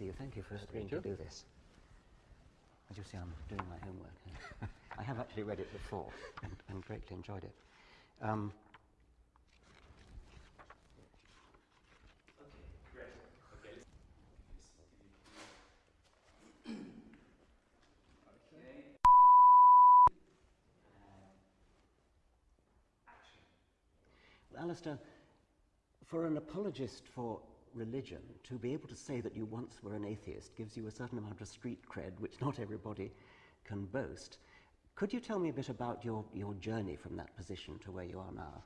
see you. Thank you for agreeing to do this. As you see, I'm doing my homework. I have actually read it before and, and greatly enjoyed it. Um, Alister, for an apologist for religion, to be able to say that you once were an atheist gives you a certain amount of street cred, which not everybody can boast. Could you tell me a bit about your, your journey from that position to where you are now?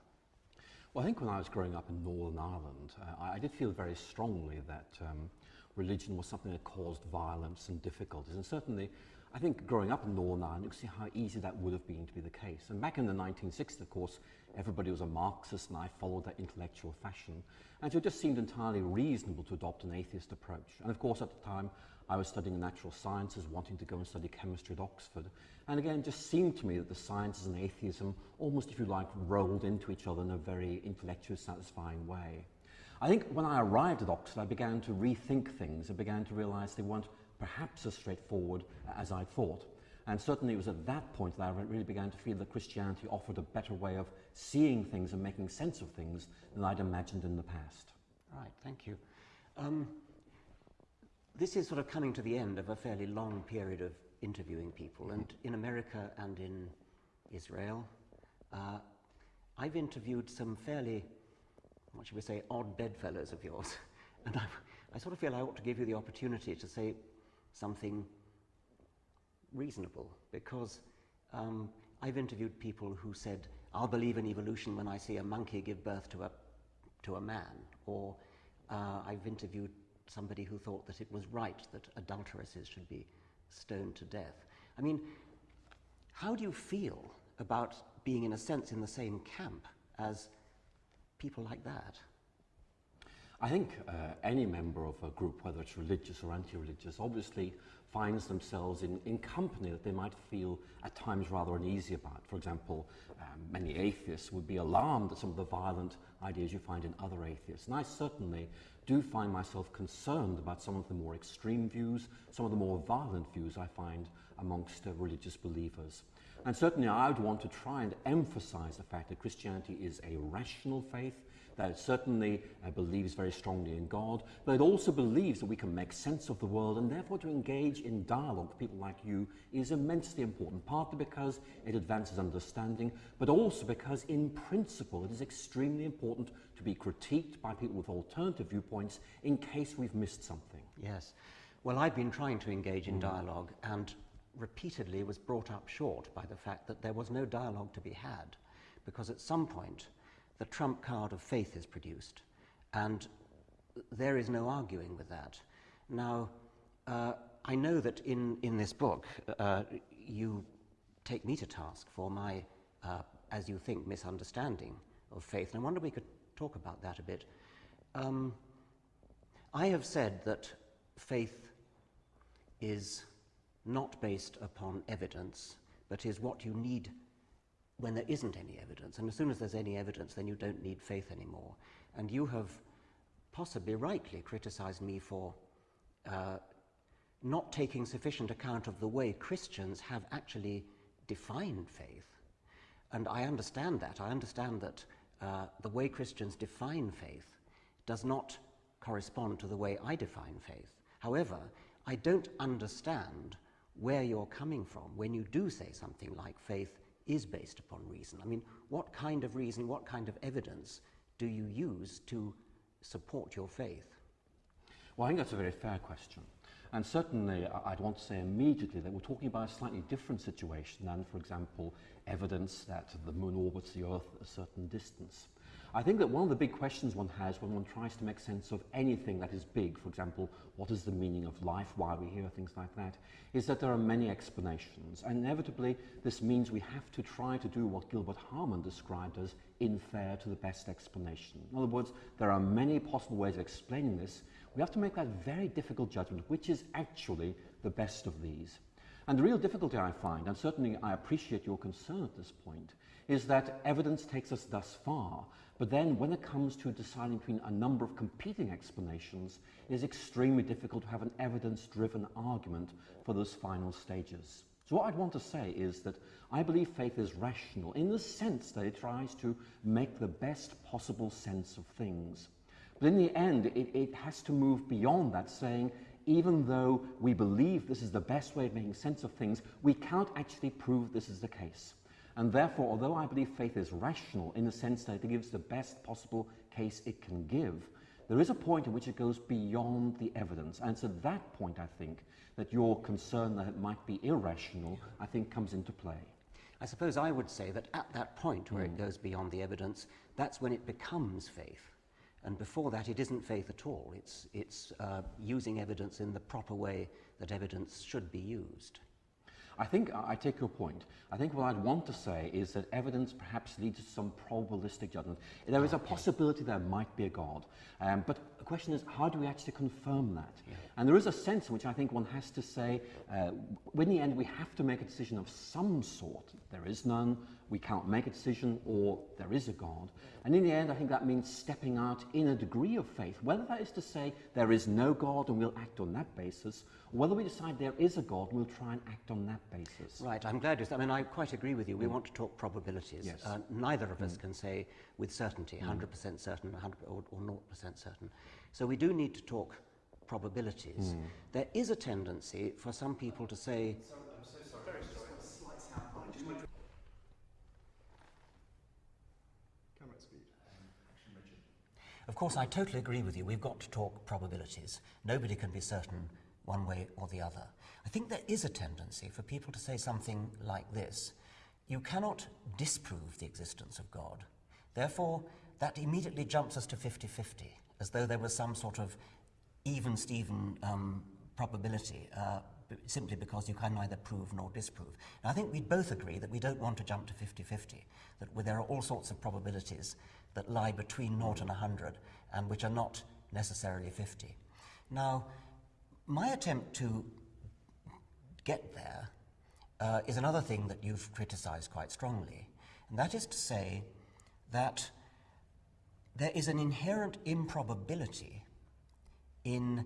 Well, I think when I was growing up in Northern Ireland, uh, I, did feel very strongly that um, religion was something that caused violence and difficulties. And certainly, I think growing up in Northern Ireland, you can see how easy that would have been to be the case. And back in the 1960s, of course, everybody was a Marxist, and I followed that intellectual fashion. And so it just seemed entirely reasonable to adopt an atheist approach. And of course, at the time, I was studying natural sciences, wanting to go and study chemistry at Oxford. And again, it just seemed to me that the sciences and atheism almost, if you like, rolled into each other in a very intellectually satisfying way. I think when I arrived at Oxford, I began to rethink things. I began to realize they weren't perhaps as straightforward as I thought. And certainly it was at that point that I really began to feel that Christianity offered a better way of seeing things and making sense of things than I'd imagined in the past. Right, thank you. Um, this is sort of coming to the end of a fairly long period of interviewing people, and in America and in Israel, uh, I've interviewed some fairly, what should we say, odd bedfellows of yours, and I, I sort of feel I ought to give you the opportunity to say something reasonable, because um, I've interviewed people who said, I'll believe in evolution when I see a monkey give birth to a, to a man, or uh, I've interviewed somebody who thought that it was right that adulteresses should be stoned to death. I mean, how do you feel about being, in a sense, in the same camp as people like that? I think uh, any member of a group, whether it's religious or anti-religious, obviously finds themselves in, in company that they might feel at times rather uneasy about. For example, um, many atheists would be alarmed at some of the violent ideas you find in other atheists. And I certainly do find myself concerned about some of the more extreme views, some of the more violent views I find amongst uh, religious believers. And certainly I would want to try and emphasize the fact that Christianity is a rational faith, that it certainly uh, believes very strongly in God, but it also believes that we can make sense of the world and therefore to engage in dialogue with people like you is immensely important, partly because it advances understanding, but also because in principle it is extremely important to be critiqued by people with alternative viewpoints in case we've missed something. Yes. Well, I've been trying to engage in mm. dialogue and repeatedly was brought up short by the fact that there was no dialogue to be had because at some point the trump card of faith is produced, and there is no arguing with that. Now, uh, I know that in, in this book uh, you take me to task for my, uh, as you think, misunderstanding of faith, and I wonder if we could talk about that a bit. Um, I have said that faith is not based upon evidence, but is what you need when there isn't any evidence. And as soon as there's any evidence, then you don't need faith anymore. And you have possibly rightly criticized me for uh, not taking sufficient account of the way Christians have actually defined faith. And I understand that. I understand that uh, the way Christians define faith does not correspond to the way I define faith. However, I don't understand where you're coming from when you do say something like faith is based upon reason. I mean, what kind of reason, what kind of evidence do you use to support your faith? Well, I think that's a very fair question. And certainly, I'd want to say immediately that we're talking about a slightly different situation than, for example, evidence that the moon orbits the Earth a certain distance. I think that one of the big questions one has when one tries to make sense of anything that is big, for example, what is the meaning of life, why we hear things like that, is that there are many explanations. And inevitably, this means we have to try to do what Gilbert Harman described as infer to the best explanation. In other words, there are many possible ways of explaining this. We have to make that very difficult judgment, which is actually the best of these. And the real difficulty I find, and certainly I appreciate your concern at this point, is that evidence takes us thus far, but then when it comes to deciding between a number of competing explanations, it is extremely difficult to have an evidence-driven argument for those final stages. So what I'd want to say is that I believe faith is rational in the sense that it tries to make the best possible sense of things. But in the end, it, it has to move beyond that, saying, even though we believe this is the best way of making sense of things, we cannot actually prove this is the case. And therefore, although I believe faith is rational in the sense that it gives the best possible case it can give, there is a point at which it goes beyond the evidence. And it's at that point, I think, that your concern that it might be irrational, I think, comes into play. I suppose I would say that at that point where mm. it goes beyond the evidence, that's when it becomes faith. And before that, it isn't faith at all. It's, it's uh, using evidence in the proper way that evidence should be used. I think I take your point. I think what I'd want to say is that evidence perhaps leads to some probabilistic judgment. There is a possibility there might be a God, um, but the question is how do we actually confirm that? Yeah. And there is a sense in which I think one has to say, uh, in the end, we have to make a decision of some sort. There is none, we can't make a decision, or there is a God. And in the end, I think that means stepping out in a degree of faith, whether that is to say there is no God and we'll act on that basis, or whether we decide there is a God and we'll try and act on that basis. Right, I'm glad you said I mean, I quite agree with you. We mm. want to talk probabilities. Yes. Uh, neither of us mm. can say with certainty, 100% mm. certain 100 or, or 0% certain. So we do need to talk probabilities. Mm. There is a tendency for some people to say, Of course, I totally agree with you. We've got to talk probabilities. Nobody can be certain one way or the other. I think there is a tendency for people to say something like this. You cannot disprove the existence of God. Therefore, that immediately jumps us to 50-50, as though there was some sort of even-Steven um, probability, uh, simply because you can neither prove nor disprove. Now, I think we'd both agree that we don't want to jump to 50-50, that there are all sorts of probabilities that lie between 0 and 100 and which are not necessarily 50. Now, my attempt to get there uh, is another thing that you've criticized quite strongly, and that is to say that there is an inherent improbability in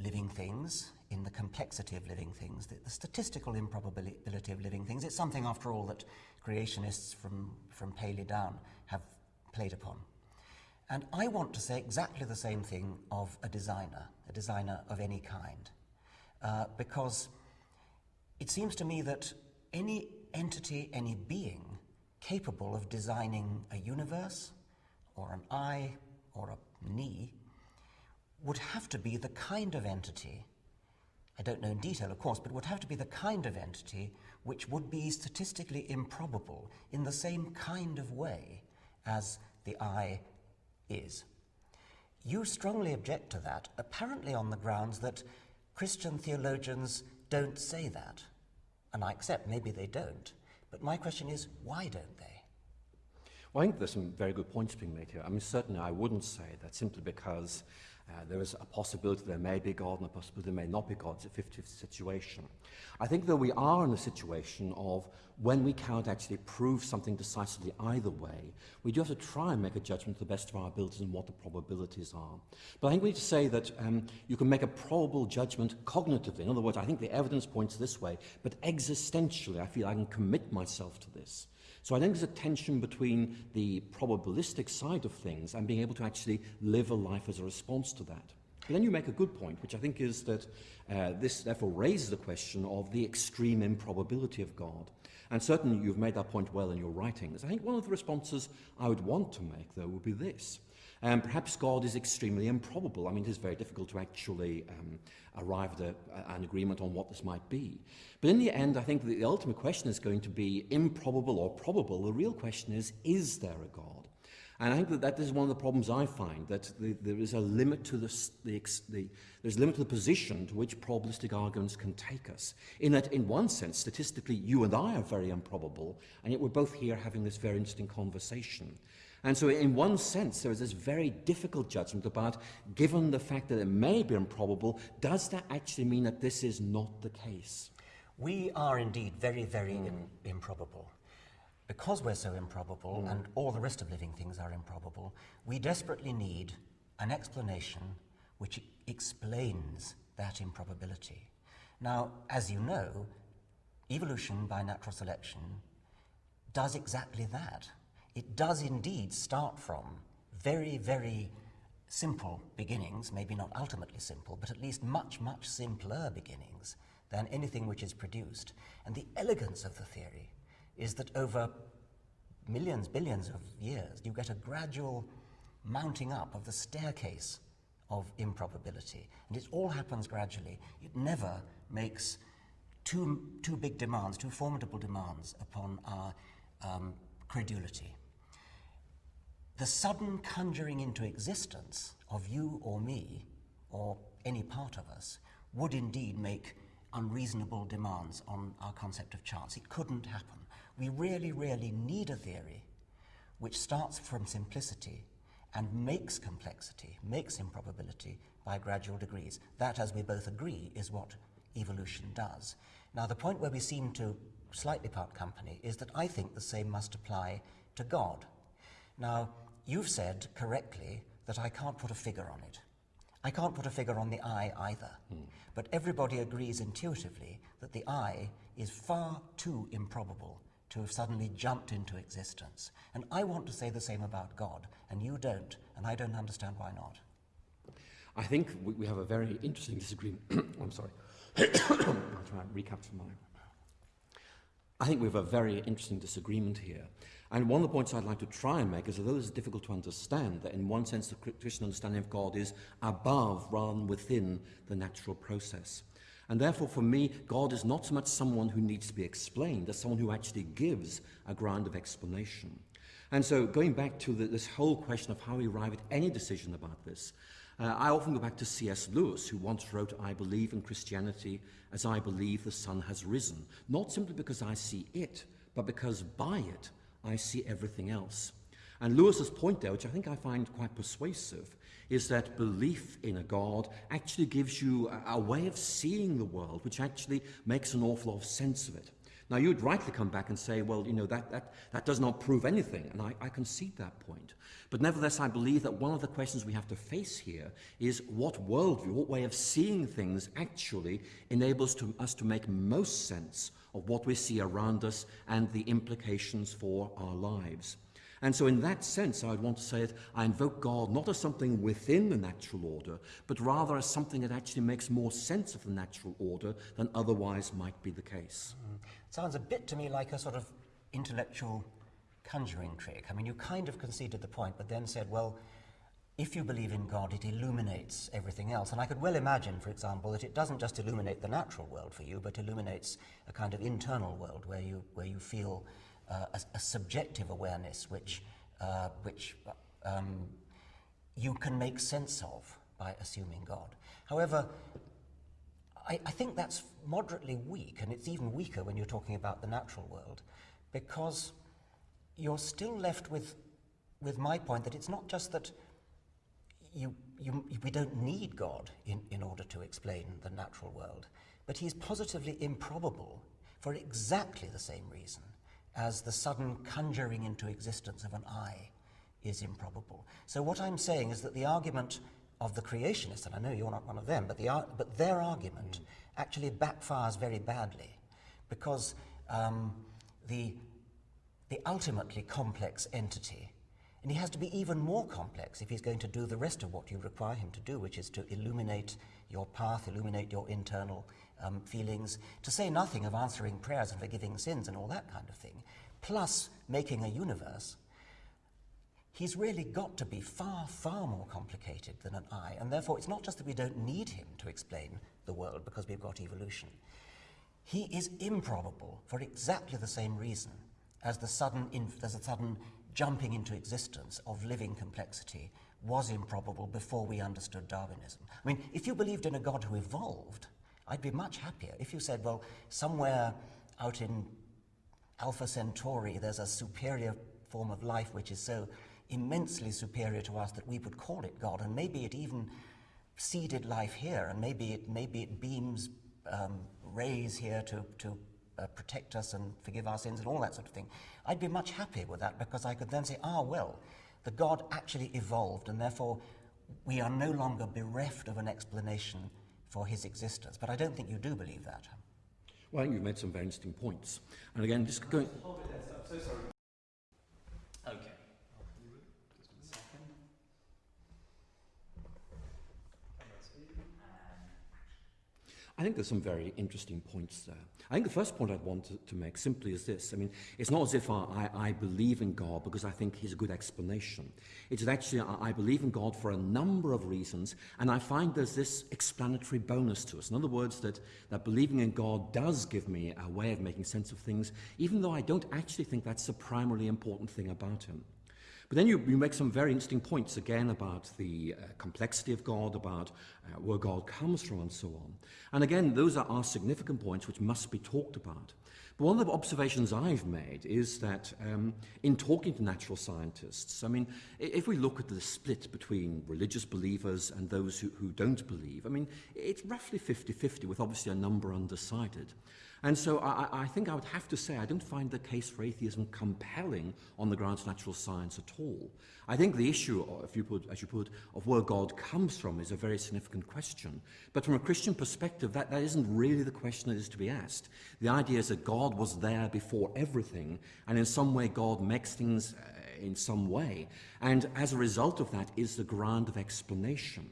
living things, in the complexity of living things, the, the, statistical improbability of living things. It's something, after all, that creationists from, from Paley down have played upon. And I want to say exactly the same thing of a designer, a designer of any kind, uh, because it seems to me that any entity, any being capable of designing a universe, or an eye, or a knee, would have to be the kind of entity, I don't know in detail, of course, but would have to be the kind of entity which would be statistically improbable in the same kind of way as the eye is. You strongly object to that, apparently on the grounds that Christian theologians don't say that. And I accept maybe they don't. But my question is, why don't they? Well, I think there's some very good points being made here. I mean, certainly I wouldn't say that simply because uh, there is a possibility there may be God and a possibility there may not be God. It's a 50 50 situation. I think that we are in a situation of when we cannot actually prove something decisively either way, we do have to try and make a judgment to the best of our abilities and what the probabilities are. But I think we need to say that um, you can make a probable judgment cognitively. In other words, I think the evidence points this way, but existentially, I feel I can commit myself to this. So I think there's a tension between the probabilistic side of things and being able to actually live a life as a response to that. But then you make a good point, which I think is that uh, this therefore raises the question of the extreme improbability of God. And certainly you've made that point well in your writings. I think one of the responses I would want to make, though, would be this. Um, perhaps God is extremely improbable. I mean, it is very difficult to actually um, arrive at a, an agreement on what this might be. But in the end, I think the ultimate question is going to be improbable or probable. The real question is, is there a God? And I think that that is one of the problems I find, that the, there is a limit to the, the, the, there's a limit to the position to which probabilistic arguments can take us. In that, in one sense, statistically, you and I are very improbable, and yet we're both here having this very interesting conversation. And so in one sense, there is this very difficult judgment about, given the fact that it may be improbable, does that actually mean that this is not the case? We are indeed very, very mm. improbable. because we're so improbable Mm. and all the rest of living things are improbable, we desperately need an explanation which explains that improbability. Now, as you know, evolution by natural selection does exactly that. It does indeed start from very, very simple beginnings, maybe not ultimately simple, but at least much, much simpler beginnings than anything which is produced. And the elegance of the theory is that over millions, billions of years, you get a gradual mounting up of the staircase of improbability. And it all happens gradually. It never makes too, too big demands, too formidable demands upon our um, credulity. The sudden conjuring into existence of you or me, or any part of us, would indeed make unreasonable demands on our concept of chance. It couldn't happen. We really, really need a theory which starts from simplicity and makes complexity, makes improbability by gradual degrees. That, as we both agree, is what evolution does. Now, the point where we seem to slightly part company is that I think the same must apply to God. Now, you've said correctly that I can't put a figure on it. I can't put a figure on the eye either. But everybody agrees intuitively that the eye is far too improbable to have suddenly jumped into existence. And I want to say the same about God, and you don't, and I don't understand why not. I think we, have a very interesting disagreement. Oh, I'm sorry. I'll try and recapture my. I think we have a very interesting disagreement here. And one of the points I'd like to try and make is, although it's difficult to understand, that in one sense the Christian understanding of God is above rather than within the natural process. And therefore, for me, God is not so much someone who needs to be explained as someone who actually gives a ground of explanation. And so, going back to the, this whole question of how we arrive at any decision about this, uh, I often go back to C.S. Lewis, who once wrote, I believe in Christianity as I believe the sun has risen, not simply because I see it, but because by it I see everything else. And Lewis's point there, which I think I find quite persuasive, is that belief in a God actually gives you a, a way of seeing the world, which actually makes an awful lot of sense of it. Now, you'd rightly come back and say, well, you know, that, that, that does not prove anything, and I, I concede that point. But nevertheless, I believe that one of the questions we have to face here is what worldview, what way of seeing things actually enables to, us to make most sense of what we see around us and the implications for our lives. And so, in that sense, I would want to say that I invoke God not as something within the natural order, but rather as something that actually makes more sense of the natural order than otherwise might be the case. Mm-hmm. Sounds a bit to me like a sort of intellectual conjuring trick. I mean, you kind of conceded the point, but then said, well, if you believe in God, it illuminates everything else. And I could well imagine, for example, that it doesn't just illuminate the natural world for you, but illuminates a kind of internal world where you, where you feel uh, a, a subjective awareness which, uh, which um, you can make sense of by assuming God. However, I, I think that's moderately weak, and it's even weaker when you're talking about the natural world, because you're still left with, with my point that it's not just that you, you, we don't need God in, in order to explain the natural world, but he's positively improbable for exactly the same reason as the sudden conjuring into existence of an eye is improbable. So what I'm saying is that the argument of the creationists, and I know you're not one of them, but, the, but their argument actually backfires very badly because um, the, the ultimately complex entity, and he has to be even more complex if he's going to do the rest of what you require him to do, which is to illuminate your path, illuminate your internal um, feelings, to say nothing of answering prayers and forgiving sins and all that kind of thing, plus making a universe he's really got to be far, far more complicated than an eye. And therefore, it's not just that we don't need him to explain the world because we've got evolution. He is improbable for exactly the same reason as the sudden, as the sudden jumping into existence of living complexity was improbable before we understood Darwinism. I mean, if you believed in a God who evolved, I'd be much happier. If you said, well, somewhere out in Alpha Centauri, there's a superior form of life which is so immensely superior to us that we would call it God, and maybe it even seeded life here, and maybe it maybe it beams um, rays here to to uh, protect us and forgive our sins and all that sort of thing, I'd be much happier with that because I could then say, ah, well, the God actually evolved and therefore we are no longer bereft of an explanation for his existence. But I don't think you do believe that. Well, I think you've made some very interesting points. And again, just going... I'm so sorry. Okay. I think there's some very interesting points there. I think the first point I'd want to, to make simply is this. I mean, it's not as if I, I, I believe in God because I think he's a good explanation. It's actually I, I believe in God for a number of reasons, and I find there's this explanatory bonus to us. In other words, that, that believing in God does give me a way of making sense of things, even though I don't actually think that's the primarily important thing about him. But then you, you make some very interesting points again about the uh, complexity of God, about uh, where God comes from and so on. And again, those are, are significant points which must be talked about. But one of the observations I've made is that um, in talking to natural scientists, I mean, if we look at the split between religious believers and those who, who don't believe, I mean, it's roughly 50-50 with obviously a number undecided. And so I, I think I would have to say I don't find the case for atheism compelling on the grounds of natural science at all. I think the issue, if you put, as you put, of where God comes from is a very significant question. But from a Christian perspective, that, that isn't really the question that is to be asked. The idea is that God was there before everything, and in some way God makes things uh, in some way. And as a result of that is the ground of explanation.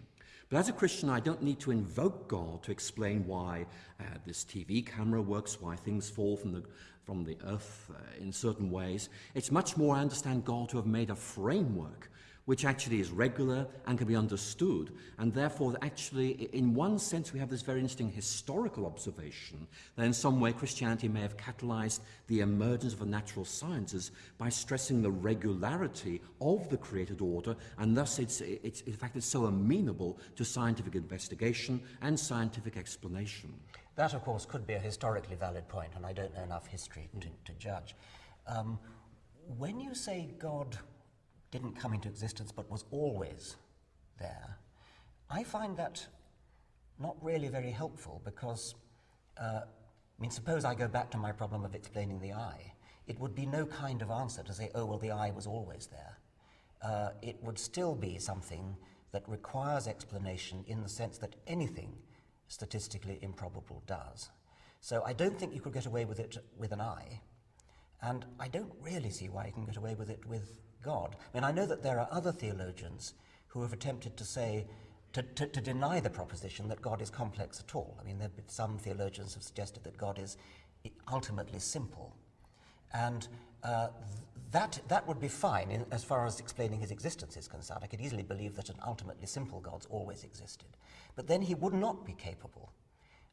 But as a Christian, I don't need to invoke God to explain why uh, this TV camera works, why things fall from the, from the earth uh, in certain ways. It's much more I understand God to have made a framework which actually is regular and can be understood. And therefore, actually, in one sense, we have this very interesting historical observation that in some way Christianity may have catalyzed the emergence of the natural sciences by stressing the regularity of the created order, and thus it's, it's in fact, it's so amenable to scientific investigation and scientific explanation. That, of course, could be a historically valid point, and I don't know enough history to, to judge. Um, when you say God didn't come into existence but was always there, I find that not really very helpful because, uh, I mean, suppose I go back to my problem of explaining the eye. It would be no kind of answer to say, oh, well, the eye was always there. Uh, it would still be something that requires explanation in the sense that anything statistically improbable does. So I don't think you could get away with it with an eye, and I don't really see why you can get away with it with God. I mean, I know that there are other theologians who have attempted to say, to, to, to deny the proposition that God is complex at all. I mean, there some theologians have suggested that God is ultimately simple. And uh, that, that would be fine in, as far as explaining his existence is concerned. I could easily believe that an ultimately simple God's always existed. But then he would not be capable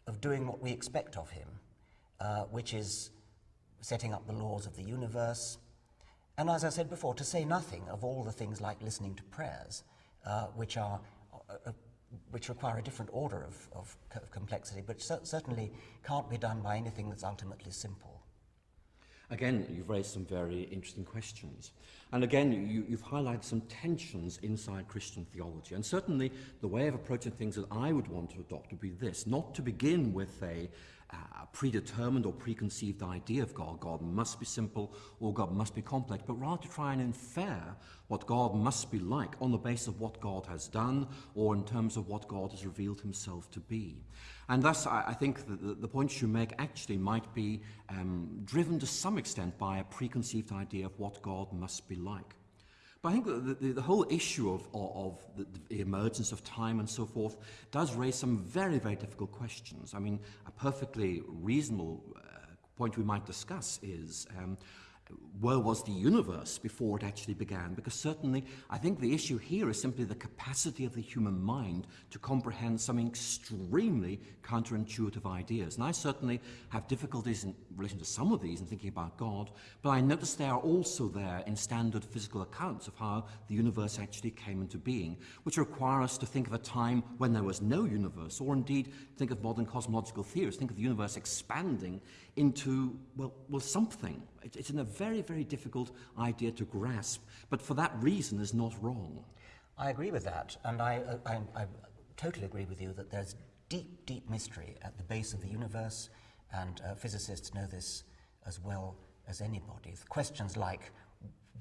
of doing what we expect of him, uh, which is setting up the laws of the universe, and as I said before, to say nothing of all the things like listening to prayers, uh, which are uh, uh which require a different order of, of, of complexity, but cer certainly can't be done by anything that's ultimately simple. Again, you've raised some very interesting questions. And again, you, you've highlighted some tensions inside Christian theology. And certainly, the way of approaching things that I would want to adopt would be this not to begin with a, a predetermined or preconceived idea of God. God must be simple or God must be complex, but rather to try and infer what God must be like on the basis of what God has done or in terms of what God has revealed himself to be. And thus, I, I think the, the points you make actually might be um, driven to some extent by a preconceived idea of what God must be like. But I think the, the, the whole issue of, of, the, the emergence of time and so forth does raise some very, very difficult questions. I mean, a perfectly reasonable uh, point we might discuss is um, where was the universe before it actually began? Because certainly, I think the issue here is simply the capacity of the human mind to comprehend some extremely counterintuitive ideas. And I certainly have difficulties in relation to some of these in thinking about God, but I notice they are also there in standard physical accounts of how the universe actually came into being, which require us to think of a time when there was no universe, or indeed think of modern cosmological theories, think of the universe expanding into, well, well something. It, it's a very, very difficult idea to grasp, but for that reason is not wrong. I agree with that, and I, I, I totally agree with you that there's deep, deep mystery at the base of the universe, and uh, physicists know this as well as anybody. Questions like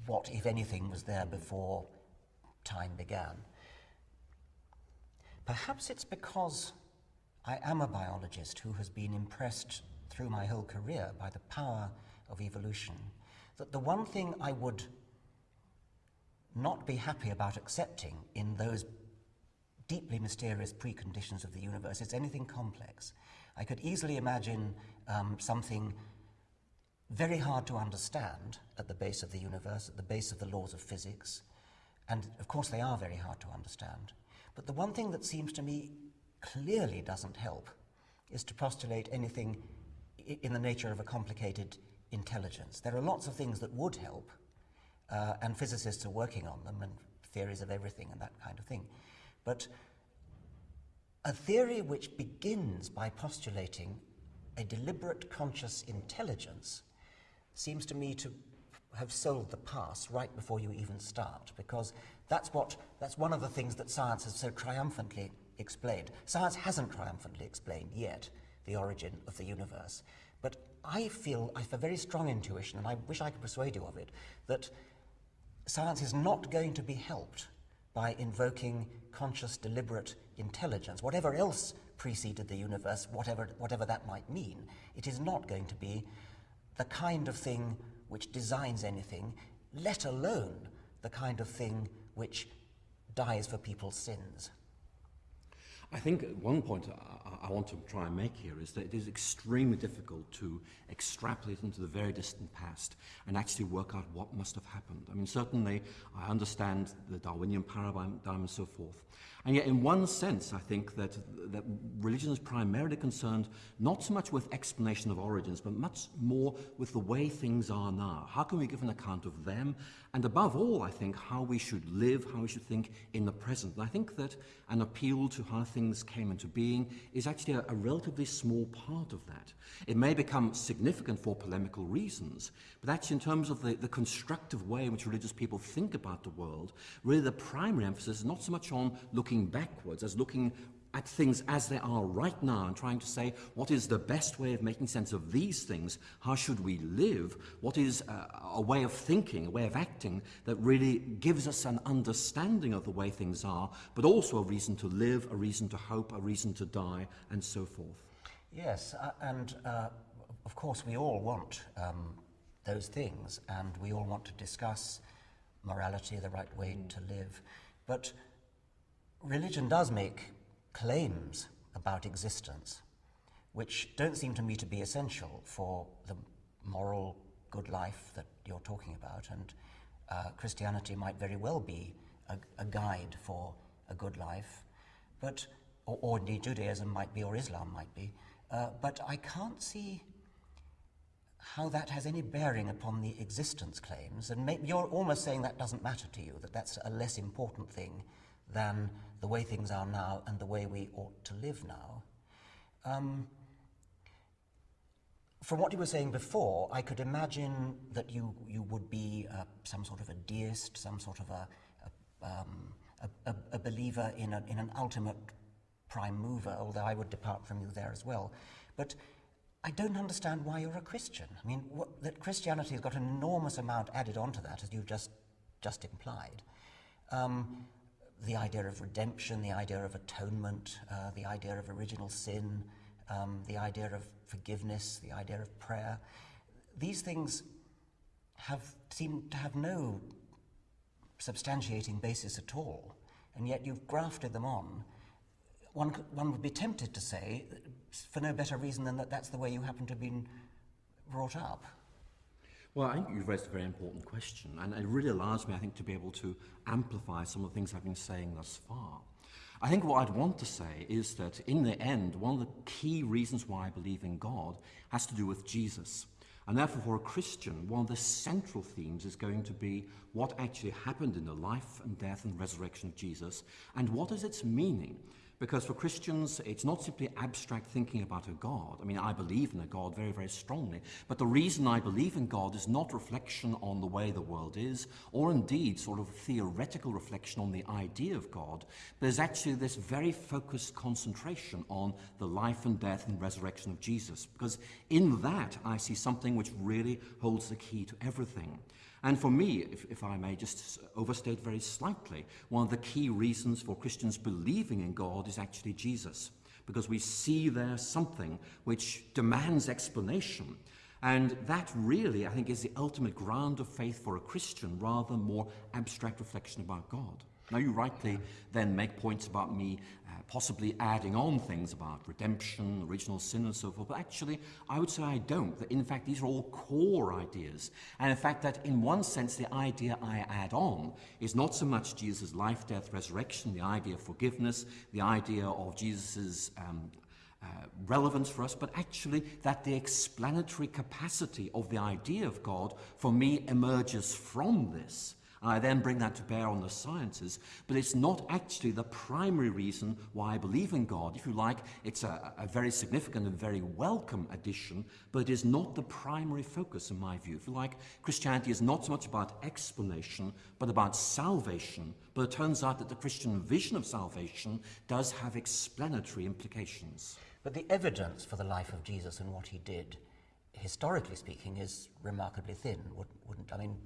what, if anything, was there before time began. Perhaps it's because I am a biologist who has been impressed through my whole career by the power of evolution that the one thing I would not be happy about accepting in those deeply mysterious preconditions of the universe is anything complex. I could easily imagine um, something very hard to understand at the base of the universe, at the base of the laws of physics, and of course they are very hard to understand. But the one thing that seems to me clearly doesn't help is to postulate anything in the nature of a complicated intelligence. There are lots of things that would help, uh, and physicists are working on them, and theories of everything and that kind of thing. But a theory which begins by postulating a deliberate conscious intelligence seems to me to have sold the past right before you even start, because that's, what, that's one of the things that science has so triumphantly explained. Science hasn't triumphantly explained yet the origin of the universe, but I feel, I have a very strong intuition, and I wish I could persuade you of it, that science is not going to be helped by invoking conscious, deliberate intelligence. Whatever else preceded the universe, whatever, whatever that might mean, it is not going to be the kind of thing which designs anything, let alone the kind of thing which dies for people's sins. I think one point I, I want to try and make here is that it is extremely difficult to extrapolate into the very distant past and actually work out what must have happened. I mean, certainly I understand the Darwinian paradigm and so forth. And yet, in one sense, I think that, that religion is primarily concerned not so much with explanation of origins, but much more with the way things are now. How can we give an account of them? And above all, I think, how we should live, how we should think in the present. And I think that an appeal to how things came into being is actually a, a relatively small part of that. It may become significant for polemical reasons, but actually in terms of the, the constructive way in which religious people think about the world, really the primary emphasis is not so much on looking backwards as looking at things as they are right now and trying to say what is the best way of making sense of these things, how should we live, what is a, a, way of thinking, a way of acting that really gives us an understanding of the way things are, but also a reason to live, a reason to hope, a reason to die, and so forth. Yes, uh, and uh, of course we all want um, those things, and we all want to discuss morality, the right way mm. to live, but religion does make claims about existence which don't seem to me to be essential for the moral good life that you're talking about. And uh, Christianity might very well be a, a, guide for a good life, but or, or, indeed Judaism might be, or Islam might be. Uh, but I can't see how that has any bearing upon the existence claims. And you're almost saying that doesn't matter to you, that that's a less important thing than the way things are now and the way we ought to live now. Um, from what you were saying before, I could imagine that you, you would be uh, some sort of a deist, some sort of a, a, um, a, a believer in, in an ultimate prime mover, although I would depart from you there as well. But I don't understand why you're a Christian. I mean, what, that Christianity has got an enormous amount added onto that, as you've just, just implied. Um, the idea of redemption, the idea of atonement, uh, the idea of original sin, um, the idea of forgiveness, the idea of prayer. These things have seemed to have no substantiating basis at all, and yet you've grafted them on. One, one would be tempted to say, for no better reason than that that's the way you happen to have been brought up. Well, I think you've raised a very important question, and it really allows me, I think, to be able to amplify some of the things I've been saying thus far. I think what I'd want to say is that in the end, one of the key reasons why I believe in God has to do with Jesus. And therefore, for a Christian, one of the central themes is going to be what actually happened in the life and death and resurrection of Jesus, and what is its meaning Because for Christians, it's not simply abstract thinking about a God. I mean, I believe in a God very, very strongly. But the reason I believe in God is not reflection on the way the world is, or indeed sort of theoretical reflection on the idea of God. There's actually this very focused concentration on the life and death and resurrection of Jesus. Because in that, I see something which really holds the key to everything. And for me, if, if, I may just overstate very slightly, one of the key reasons for Christians believing in God is actually Jesus, because we see there something which demands explanation. And that really, I think, is the ultimate ground of faith for a Christian rather than more abstract reflection about God. Now, you rightly then make points about me possibly adding on things about redemption, original sin, and so forth, but actually, I would say I don't. That in fact, these are all core ideas. And in fact, that in one sense, the idea I add on is not so much Jesus' life, death, resurrection, the idea of forgiveness, the idea of Jesus' um, uh, relevance for us, but actually that the explanatory capacity of the idea of God for me emerges from this. I then bring that to bear on the sciences, but it's not actually the primary reason why I believe in God. If you like, it's a, a, very significant and very welcome addition, but it is not the primary focus in my view. If you like, Christianity is not so much about explanation, but about salvation. But it turns out that the Christian vision of salvation does have explanatory implications. But the evidence for the life of Jesus and what he did, historically speaking, is remarkably thin, wouldn't I mean?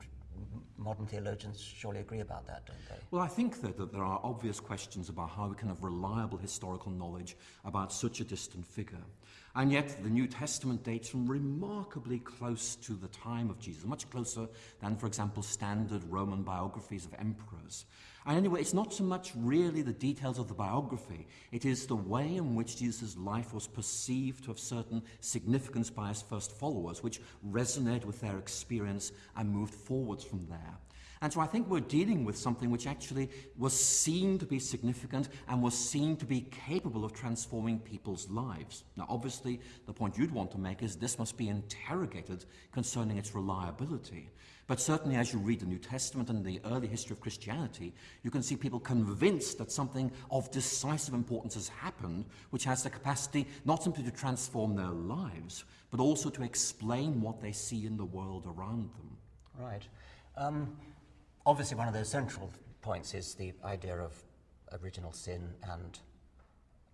Modern theologians surely agree about that, don't they? Well, I think that, that, there are obvious questions about how we can have reliable historical knowledge about such a distant figure. And yet, the New Testament dates from remarkably close to the time of Jesus, much closer than, for example, standard Roman biographies of emperors. And anyway, it's not so much really the details of the biography, it is the way in which Jesus' life was perceived to have certain significance by his first followers, which resonated with their experience and moved forwards from there. And so I think we're dealing with something which actually was seen to be significant and was seen to be capable of transforming people's lives. Now, obviously, the point you'd want to make is this must be interrogated concerning its reliability. But certainly, as you read the New Testament and the early history of Christianity, you can see people convinced that something of decisive importance has happened, which has the capacity not simply to transform their lives, but also to explain what they see in the world around them. Right. Um, obviously, one of those central points is the idea of original sin and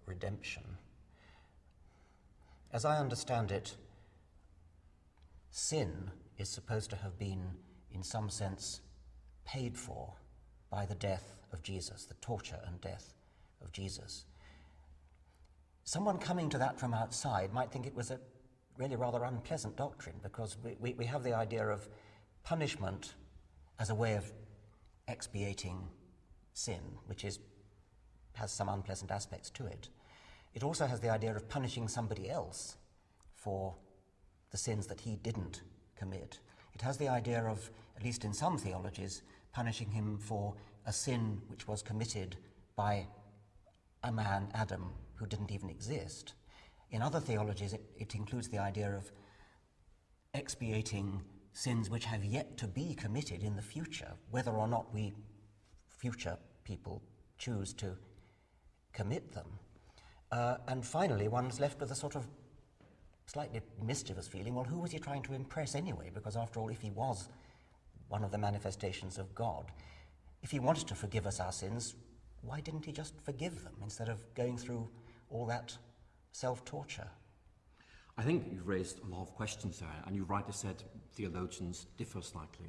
redemption. As I understand it, sin is supposed to have been, in some sense, paid for by the death of Jesus, the torture and death of Jesus. Someone coming to that from outside might think it was a really rather unpleasant doctrine because we, we, we have the idea of punishment as a way of expiating sin, which is, has some unpleasant aspects to it. It also has the idea of punishing somebody else for the sins that he didn't commit. It has the idea of, at least in some theologies, punishing him for a sin which was committed by a man, Adam, who didn't even exist. In other theologies, it, it includes the idea of expiating sins which have yet to be committed in the future, whether or not we future people choose to commit them. Uh, and finally, one's left with a sort of slightly mischievous feeling, well, who was he trying to impress anyway? Because after all, if he was one of the manifestations of God, if he wanted to forgive us our sins, why didn't he just forgive them instead of going through all that self-torture? I think you've raised a lot of questions there, and you've rightly said theologians differ slightly.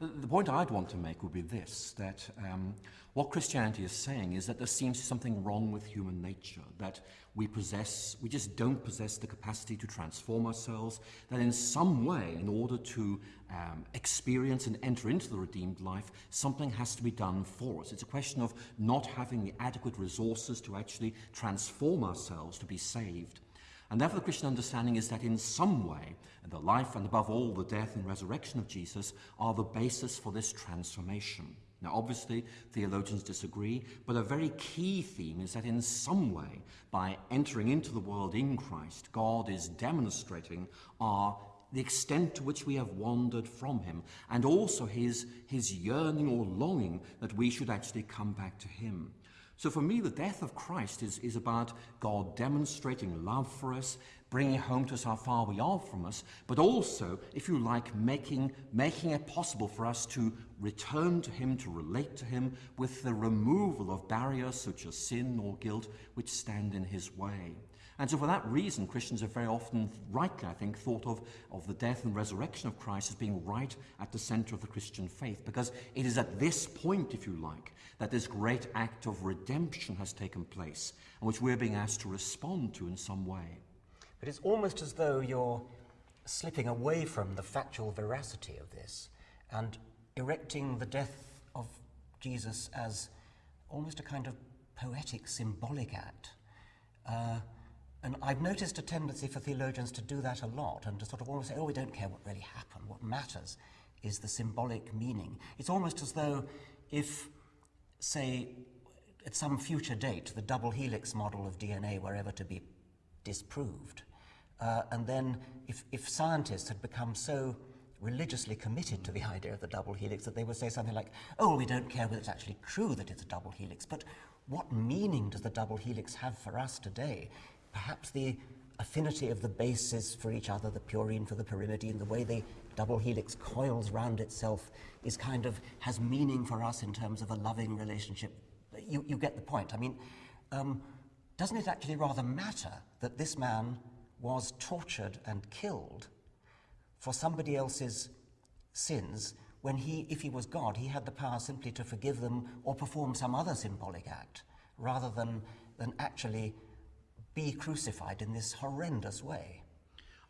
Uh, the point I'd want to make would be this, that um, what Christianity is saying is that there seems something wrong with human nature, that we possess, we just don't possess the capacity to transform ourselves, that in some way, in order to um, experience and enter into the redeemed life, something has to be done for us. It's a question of not having the adequate resources to actually transform ourselves to be saved. And therefore, the Christian understanding is that in some way, the life and above all the death and resurrection of Jesus are the basis for this transformation. Now, obviously, theologians disagree, but a very key theme is that in some way, by entering into the world in Christ, God is demonstrating our the extent to which we have wandered from him, and also his, his yearning or longing that we should actually come back to him. So for me, the death of Christ is, is about God demonstrating love for us, bringing home to us how far we are from us, but also, if you like, making, making it possible for us to return to Him, to relate to Him, with the removal of barriers such as sin or guilt which stand in His way. And so for that reason, Christians have very often, rightly I think, thought of, of the death and resurrection of Christ as being right at the center of the Christian faith, because it is at this point, if you like, that this great act of redemption has taken place, and which we're being asked to respond to in some way. But it's almost as though you're slipping away from the factual veracity of this and erecting the death of Jesus as almost a kind of poetic, symbolic act. Uh, and I've noticed a tendency for theologians to do that a lot and to sort of almost say, oh, we don't care what really happened. What matters is the symbolic meaning. It's almost as though if, say, at some future date, the double helix model of DNA were ever to be disproved, uh, and then if, if scientists had become so religiously committed to the idea of the double helix that they would say something like, oh, we don't care whether it's actually true that it's a double helix, but what meaning does the double helix have for us today? perhaps the affinity of the bases for each other, the purine for the pyrimidine, the way the double helix coils round itself is kind of has meaning for us in terms of a loving relationship. You, you get the point. I mean, um, doesn't it actually rather matter that this man was tortured and killed for somebody else's sins when he, if he was God, he had the power simply to forgive them or perform some other symbolic act rather than, than actually be crucified in this horrendous way.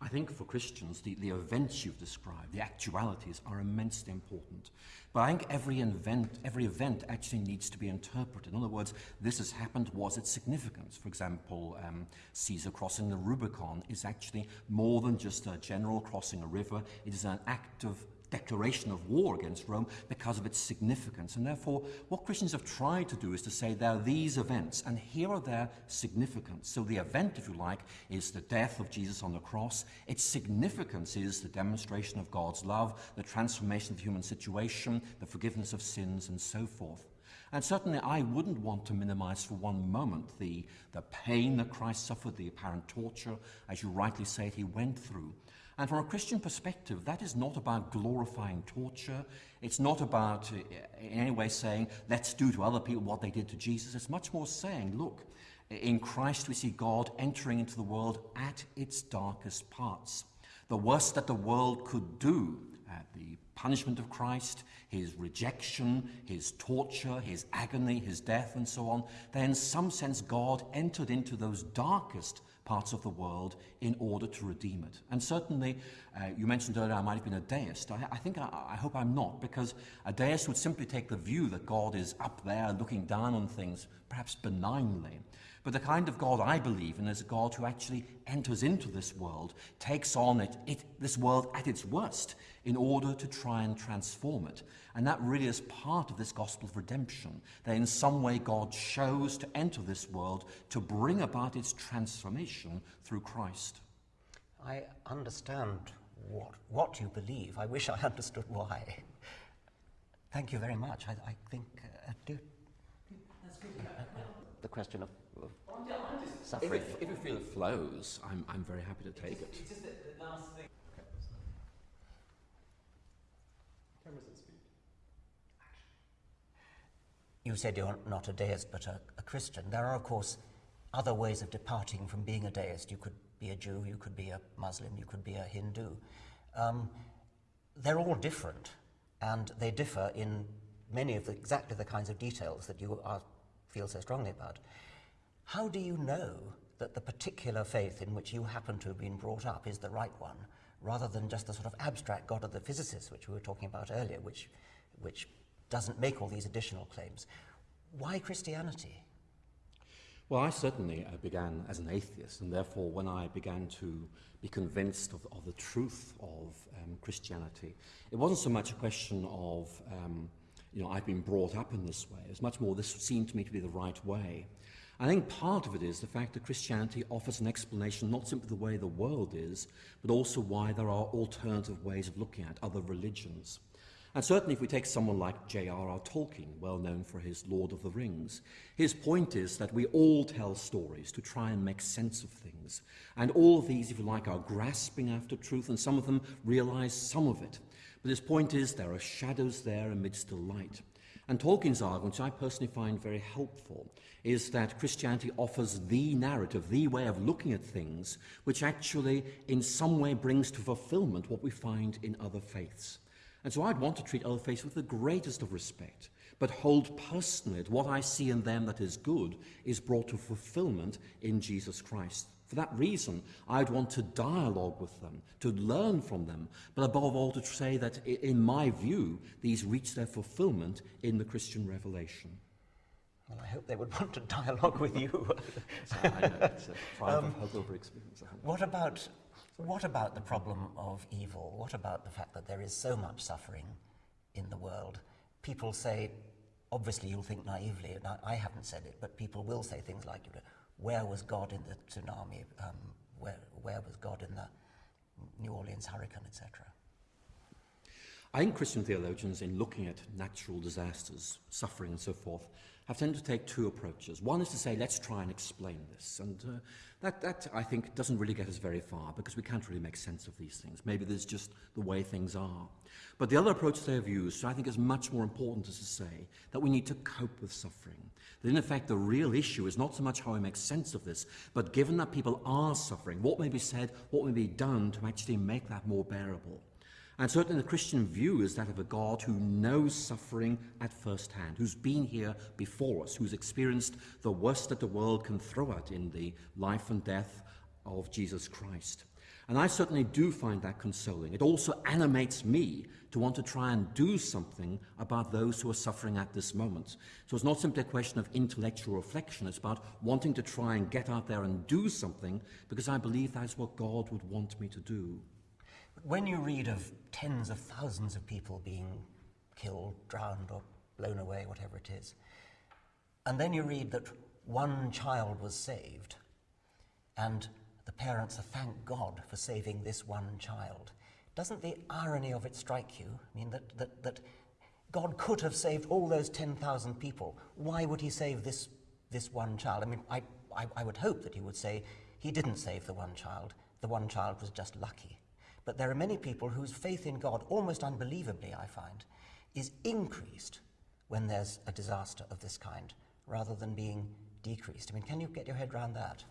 I think for Christians, the, the events you've described, the actualities, are immensely important. But I think every event, every event actually needs to be interpreted. In other words, this has happened, was it significant? For example, um, Caesar crossing the Rubicon is actually more than just a general crossing a river. It is an act of declaration of war against Rome because of its significance. And therefore, what Christians have tried to do is to say there are these events, and here are their significance. So the event, if you like, is the death of Jesus on the cross. Its significance is the demonstration of God's love, the transformation of the human situation, the forgiveness of sins, and so forth. And certainly I wouldn't want to minimize for one moment the, the pain that Christ suffered, the apparent torture, as you rightly say, he went through. And from a Christian perspective, that is not about glorifying torture. It's not about uh, in any way saying, let's do to other people what they did to Jesus. It's much more saying, look, in Christ we see God entering into the world at its darkest parts. The worst that the world could do, uh, the punishment of Christ, his rejection, his torture, his agony, his death, and so on, then in some sense God entered into those darkest parts of the world in order to redeem it. And certainly, uh, you mentioned earlier I might have been a deist. I, I think, I, I hope I'm not, because a deist would simply take the view that God is up there looking down on things, perhaps benignly. But the kind of God I believe in is a God who actually enters into this world, takes on it, it, this world at its worst, in order to try and transform it. And that really is part of this gospel of redemption, that in some way God chose to enter this world to bring about its transformation through Christ. I understand what, what you believe. I wish I understood why. Thank you very much. I, I think uh, I do. The question of, of suffering. If, if, you feel it flows, I'm, I'm very happy to take it. It's just that the last thing. You said you're not a deist but a, a, Christian. There are, of course, other ways of departing from being a deist. You could be a Jew, you could be a Muslim, you could be a Hindu. Um, they're all different, and they differ in many of the, exactly the kinds of details that you are, feel so strongly about. How do you know that the particular faith in which you happen to have been brought up is the right one, rather than just the sort of abstract God of the physicists, which we were talking about earlier, which, which doesn't make all these additional claims. Why Christianity? Well, I certainly uh, began as an atheist, and therefore, when I began to be convinced of, of the truth of um, Christianity, it wasn't so much a question of, um, you know, I've been brought up in this way. It's much more, this seemed to me to be the right way. I think part of it is the fact that Christianity offers an explanation not simply the way the world is, but also why there are alternative ways of looking at other religions. And certainly, if we take someone like J.R.R. Tolkien, well known for his Lord of the Rings, his point is that we all tell stories to try and make sense of things. And all of these, if you like, are grasping after truth, and some of them realize some of it. But his point is there are shadows there amidst the light. And Tolkien's argument, which I personally find very helpful, is that Christianity offers the narrative, the way of looking at things, which actually, in some way, brings to fulfillment what we find in other faiths. And so I'd want to treat other faiths with the greatest of respect, but hold personally that what I see in them that is good is brought to fulfillment in Jesus Christ. For that reason, I'd want to dialogue with them, to learn from them, but above all to say that, in my view, these reach their fulfillment in the Christian revelation. Well, I hope they would want to dialogue with you. I know, it's a triumph um, experience. What about what about the problem of evil? What about the fact that there is so much suffering in the world? People say, obviously you'll think naively, and I, I haven't said it, but people will say things like, you know, where was God in the tsunami? Um, where, where was God in the New Orleans hurricane, etc.? I think Christian theologians, in looking at natural disasters, suffering, and so forth, have tended to take two approaches. One is to say, let's try and explain this. And uh, that, that, I think, doesn't really get us very far because we can't really make sense of these things. Maybe there's just the way things are. But the other approach they have used, I think, is much more important, is to say that we need to cope with suffering. That, in effect, the real issue is not so much how we make sense of this, but given that people are suffering, what may be said, what may be done to actually make that more bearable. And certainly the Christian view is that of a God who knows suffering at first hand, who's been here before us, who's experienced the worst that the world can throw at in the life and death of Jesus Christ. And I certainly do find that consoling. It also animates me to want to try and do something about those who are suffering at this moment. So it's not simply a question of intellectual reflection, it's about wanting to try and get out there and do something because I believe that's what God would want me to do. When you read of tens of thousands of people being killed, drowned, or blown away, whatever it is, and then you read that one child was saved, and the parents are thank God for saving this one child. Doesn't the irony of it strike you? I mean, that, that, that God could have saved all those 10,000 people. Why would he save this, this one child? I mean, I, I, I would hope that he would say he didn't save the one child. The one child was just lucky. But there are many people whose faith in God, almost unbelievably, I find, is increased when there's a disaster of this kind, rather than being decreased. I mean, can you get your head around that?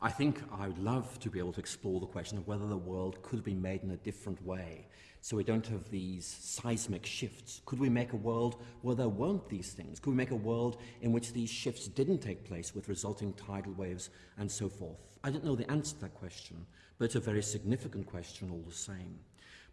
I think I would love to be able to explore the question of whether the world could be made in a different way so we don't have these seismic shifts. Could we make a world where there weren't these things? Could we make a world in which these shifts didn't take place with resulting tidal waves and so forth? I don't know the answer to that question, but it's a very significant question all the same.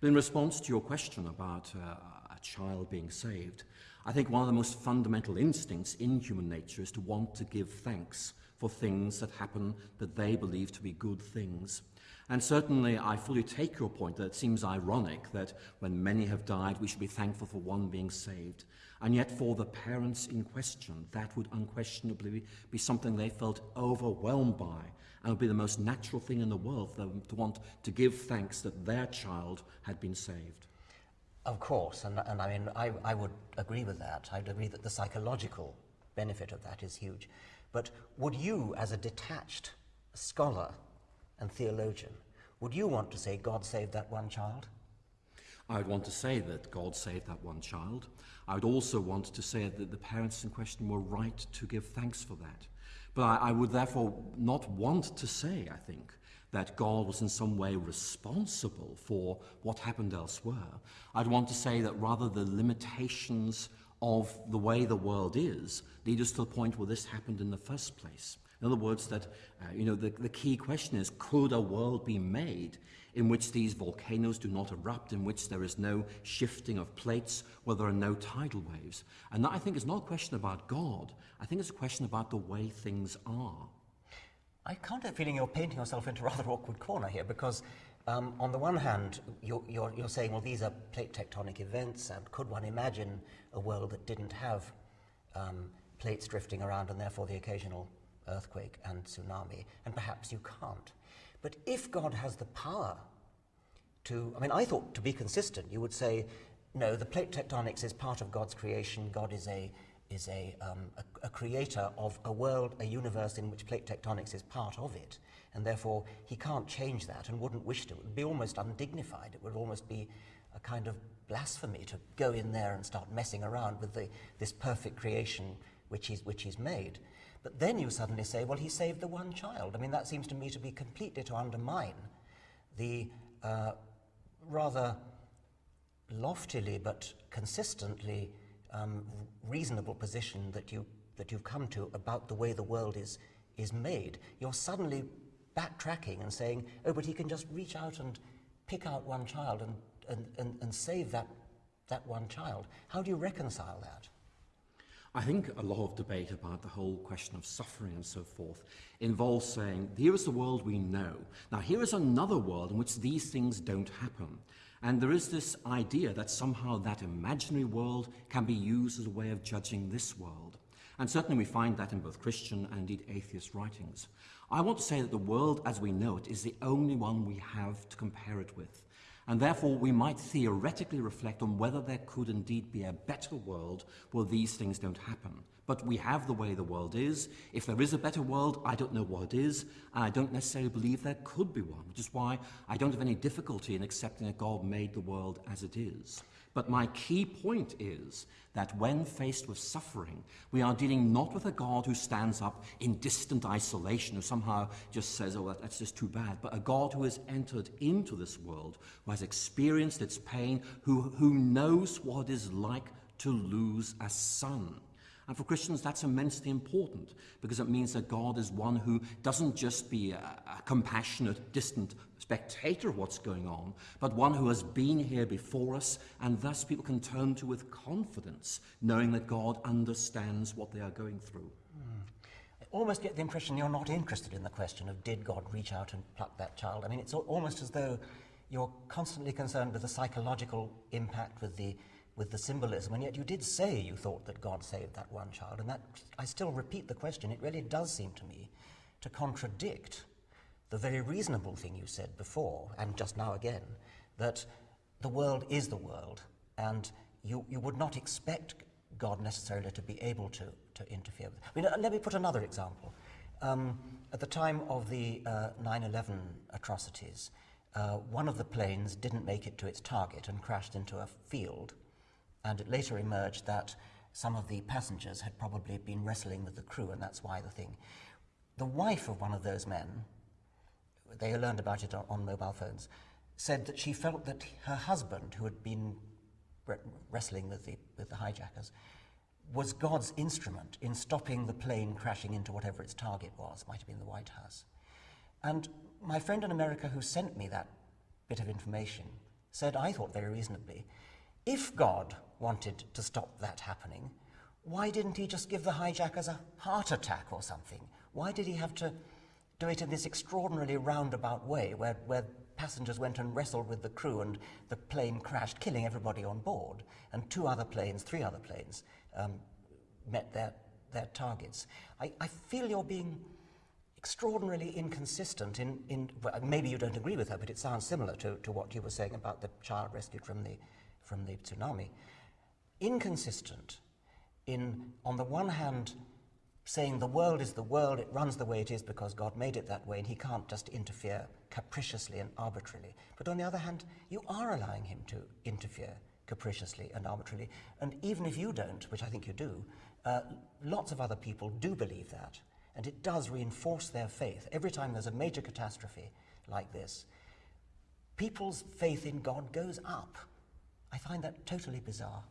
But in response to your question about uh, a child being saved, I think one of the most fundamental instincts in human nature is to want to give thanks for things that happen that they believe to be good things. And certainly I fully take your point that it seems ironic that when many have died, we should be thankful for one being saved. And yet for the parents in question, that would unquestionably be something they felt overwhelmed by and would be the most natural thing in the world for them to want to give thanks that their child had been saved. Of course, and, and I mean, I, I would agree with that. I'd agree that the psychological benefit of that is huge. But would you, as a detached scholar and theologian, would you want to say God saved that one child? I would want to say that God saved that one child. I would also want to say that the parents in question were right to give thanks for that. But I, I would therefore not want to say, I think, that God was in some way responsible for what happened elsewhere. I'd want to say that rather the limitations of the way the world is lead us to the point where this happened in the first place. In other words, that uh, you know, the, the key question is, could a world be made in which these volcanoes do not erupt, in which there is no shifting of plates, where there are no tidal waves. And that, I think, is not a question about God. I think it's a question about the way things are. I can't help feeling you're painting yourself into a rather awkward corner here because, um, on the one hand, you're, you're, you're saying, well, these are plate tectonic events, and could one imagine a world that didn't have um, plates drifting around and therefore the occasional earthquake and tsunami? And perhaps you can't. But if God has the power to, I mean, I thought to be consistent, you would say no, the plate tectonics is part of God's creation. God is a is a, um, a, a, creator of a world, a universe in which plate tectonics is part of it, and therefore he can't change that and wouldn't wish to. It would be almost undignified. It would almost be a kind of blasphemy to go in there and start messing around with the, this perfect creation which he's, which he's made. But then you suddenly say, well, he saved the one child. I mean, that seems to me to be completely to undermine the uh, rather loftily but consistently um, reasonable position that, you, that you've come to about the way the world is, is made, you're suddenly backtracking and saying, oh, but he can just reach out and pick out one child and, and, and, and save that, that one child. How do you reconcile that? I think a lot of debate about the whole question of suffering and so forth involves saying, here is the world we know. Now, here is another world in which these things don't happen. And there is this idea that somehow that imaginary world can be used as a way of judging this world. And certainly we find that in both Christian and indeed atheist writings. I want to say that the world as we know it is the only one we have to compare it with. And therefore we might theoretically reflect on whether there could indeed be a better world where these things don't happen. But we have the way the world is. If there is a better world, I don't know what it is, and I don't necessarily believe there could be one, which is why I don't have any difficulty in accepting that God made the world as it is. But my key point is that when faced with suffering, we are dealing not with a God who stands up in distant isolation, who somehow just says, oh, that's just too bad, but a God who has entered into this world, who has experienced its pain, who, who knows what it is like to lose a son. And for Christians, that's immensely important because it means that God is one who doesn't just be a, a, compassionate, distant spectator of what's going on, but one who has been here before us, and thus people can turn to with confidence, knowing that God understands what they are going through. Mm. I almost get the impression you're not interested in the question of did God reach out and pluck that child. I mean, it's almost as though you're constantly concerned with the psychological impact, with the with the symbolism, and yet you did say you thought that God saved that one child, and that I still repeat the question. It really does seem to me to contradict the very reasonable thing you said before, and just now again, that the world is the world, and you, you would not expect God necessarily to be able to, to interfere. I mean, uh, let me put another example. Um, at the time of the 9-11 uh, atrocities, uh, one of the planes didn't make it to its target and crashed into a field and it later emerged that some of the passengers had probably been wrestling with the crew, and that's why the thing. The wife of one of those men, they learned about it on, on mobile phones, said that she felt that her husband, who had been wrestling with the, with the hijackers, was God's instrument in stopping the plane crashing into whatever its target was, might have been the White House. And my friend in America who sent me that bit of information said, I thought very reasonably, if God wanted to stop that happening, why didn't he just give the hijackers a heart attack or something? Why did he have to do it in this extraordinarily roundabout way where, where passengers went and wrestled with the crew and the plane crashed, killing everybody on board, and two other planes, three other planes, um, met their, their targets? I, I feel you're being extraordinarily inconsistent in, in well, maybe you don't agree with her, but it sounds similar to, to what you were saying about the child rescued from the, from the tsunami inconsistent in, on the one hand, saying the world is the world, it runs the way it is because God made it that way, and he can't just interfere capriciously and arbitrarily. But on the other hand, you are allowing him to interfere capriciously and arbitrarily. And even if you don't, which I think you do, uh, lots of other people do believe that. And it does reinforce their faith. Every time there's a major catastrophe like this, people's faith in God goes up. I find that totally bizarre.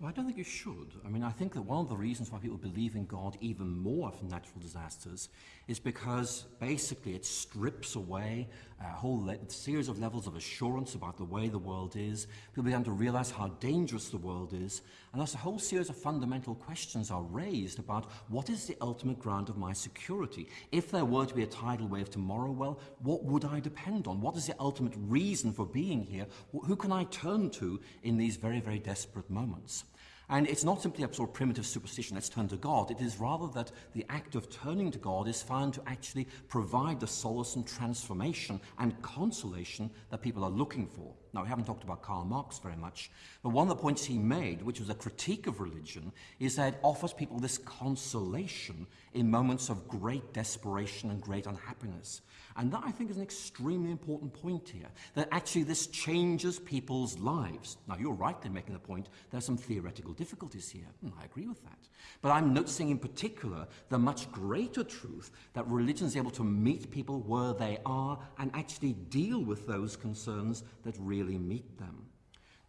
Well, I don't think you should. I mean, I think that one of the reasons why people believe in God even more from natural disasters is because basically it strips away a whole series of levels of assurance about the way the world is. People begin to realize how dangerous the world is. And thus a whole series of fundamental questions are raised about what is the ultimate ground of my security? If there were to be a tidal wave tomorrow, well, what would I depend on? What is the ultimate reason for being here? Who can I turn to in these very, very desperate moments? And it's not simply a sort of primitive superstition, let's turn to God. It is rather that the act of turning to God is found to actually provide the solace and transformation and consolation that people are looking for. Now, we haven't talked about Karl Marx very much, but one of the points he made, which was a critique of religion, is that it offers people this consolation in moments of great desperation and great unhappiness. And that, I think, is an extremely important point here, that actually this changes people's lives. Now, you're right in making the point there are some theoretical difficulties here, and I agree with that. But I'm noticing in particular the much greater truth that religion is able to meet people where they are and actually deal with those concerns that really meet them.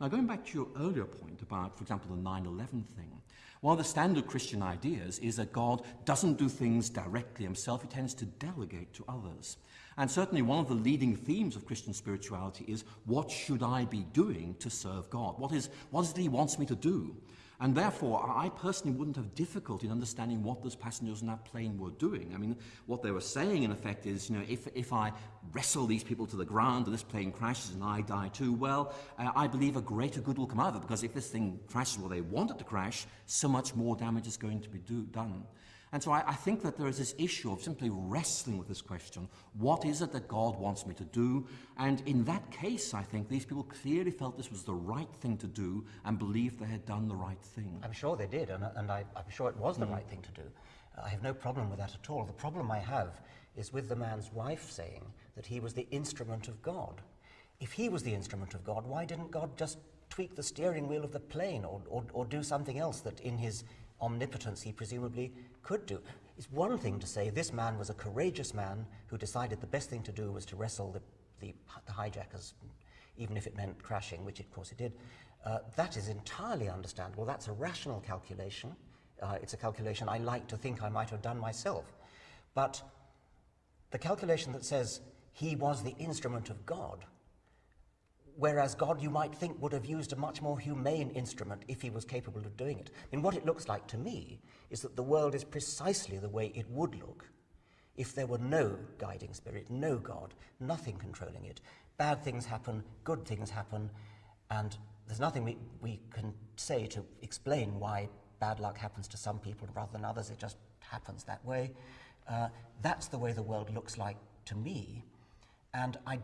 Now, going back to your earlier point about, for example, the 9 11 thing, one of the standard Christian ideas is that God doesn't do things directly himself, he tends to delegate to others. And certainly one of the leading themes of Christian spirituality is what should I be doing to serve God? What is, what is it he wants me to do? And therefore, I personally wouldn't have difficulty in understanding what those passengers on that plane were doing. I mean, what they were saying, in effect, is, you know, if, if I wrestle these people to the ground and this plane crashes and I die too, well, uh, I believe a greater good will come out of it, because if this thing crashes where they want it to crash, so much more damage is going to be do, done. And so I, I, think that there is this issue of simply wrestling with this question. What is it that God wants me to do? And in that case, I think these people clearly felt this was the right thing to do and believed they had done the right thing. I'm sure they did, and, and I, am sure it was the mm. right thing to do. I have no problem with that at all. The problem I have is with the man's wife saying that he was the instrument of God. If he was the instrument of God, why didn't God just tweak the steering wheel of the plane or, or, or do something else that in his omnipotence he presumably could do. It's one thing to say this man was a courageous man who decided the best thing to do was to wrestle the, the, the hijackers, even if it meant crashing, which of course it did. Uh, that is entirely understandable. That's a rational calculation. Uh, it's a calculation I like to think I might have done myself. But the calculation that says he was the instrument of God whereas God, you might think, would have used a much more humane instrument if he was capable of doing it. I mean, what it looks like to me is that the world is precisely the way it would look if there were no guiding spirit, no God, nothing controlling it. Bad things happen, good things happen, and there's nothing we, we can say to explain why bad luck happens to some people rather than others. It just happens that way. Uh, that's the way the world looks like to me. And I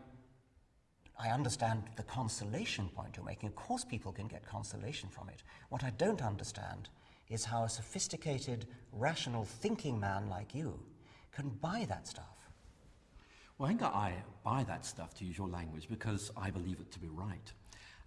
I understand the consolation point you're making. Of course, people can get consolation from it. What I don't understand is how a sophisticated, rational, thinking man like you can buy that stuff. Well, I think I buy that stuff, to use your language, because I believe it to be right.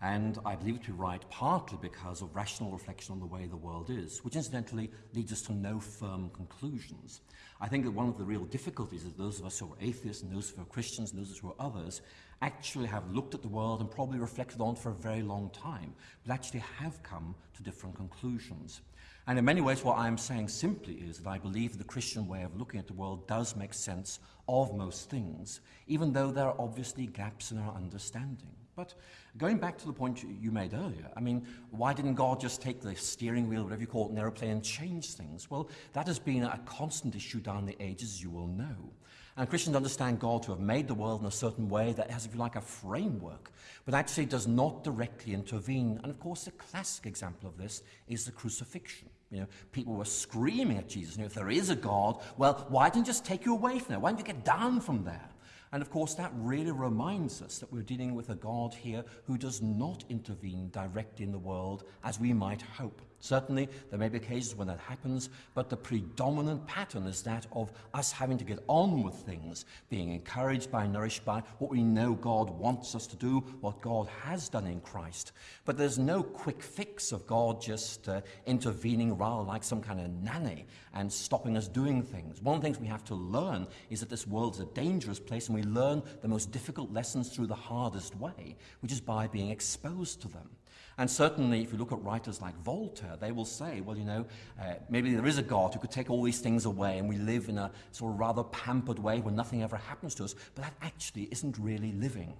And I believe it to be right partly because of rational reflection on the way the world is, which incidentally leads us to no firm conclusions. I think that one of the real difficulties is those of us who are atheists and those who are Christians and those who are others actually have looked at the world and probably reflected on for a very long time, but actually have come to different conclusions. And in many ways, what I'm saying simply is that I believe the Christian way of looking at the world does make sense of most things, even though there are obviously gaps in our understanding. But going back to the point you made earlier, I mean, why didn't God just take the steering wheel, whatever you call it, in an aeroplane and change things? Well, that has been a constant issue down the ages, as you will know. And Christians understand God to have made the world in a certain way that has, if you like, a framework, but actually does not directly intervene. And of course, the classic example of this is the crucifixion. You know, people were screaming at Jesus, you know, if there is a God, well, why didn't he just take you away from there? Why didn't you get down from there? And of course, that really reminds us that we're dealing with a God here who does not intervene directly in the world as we might hope. Certainly, there may be cases when that happens, but the predominant pattern is that of us having to get on with things, being encouraged by, nourished by what we know God wants us to do, what God has done in Christ. But there's no quick fix of God just uh, intervening rather like some kind of nanny and stopping us doing things. One of the things we have to learn is that this world is a dangerous place, and we learn the most difficult lessons through the hardest way, which is by being exposed to them. And certainly, if you look at writers like Voltaire, they will say, well, you know, uh, maybe there is a God who could take all these things away and we live in a sort of rather pampered way where nothing ever happens to us, but that actually isn't really living.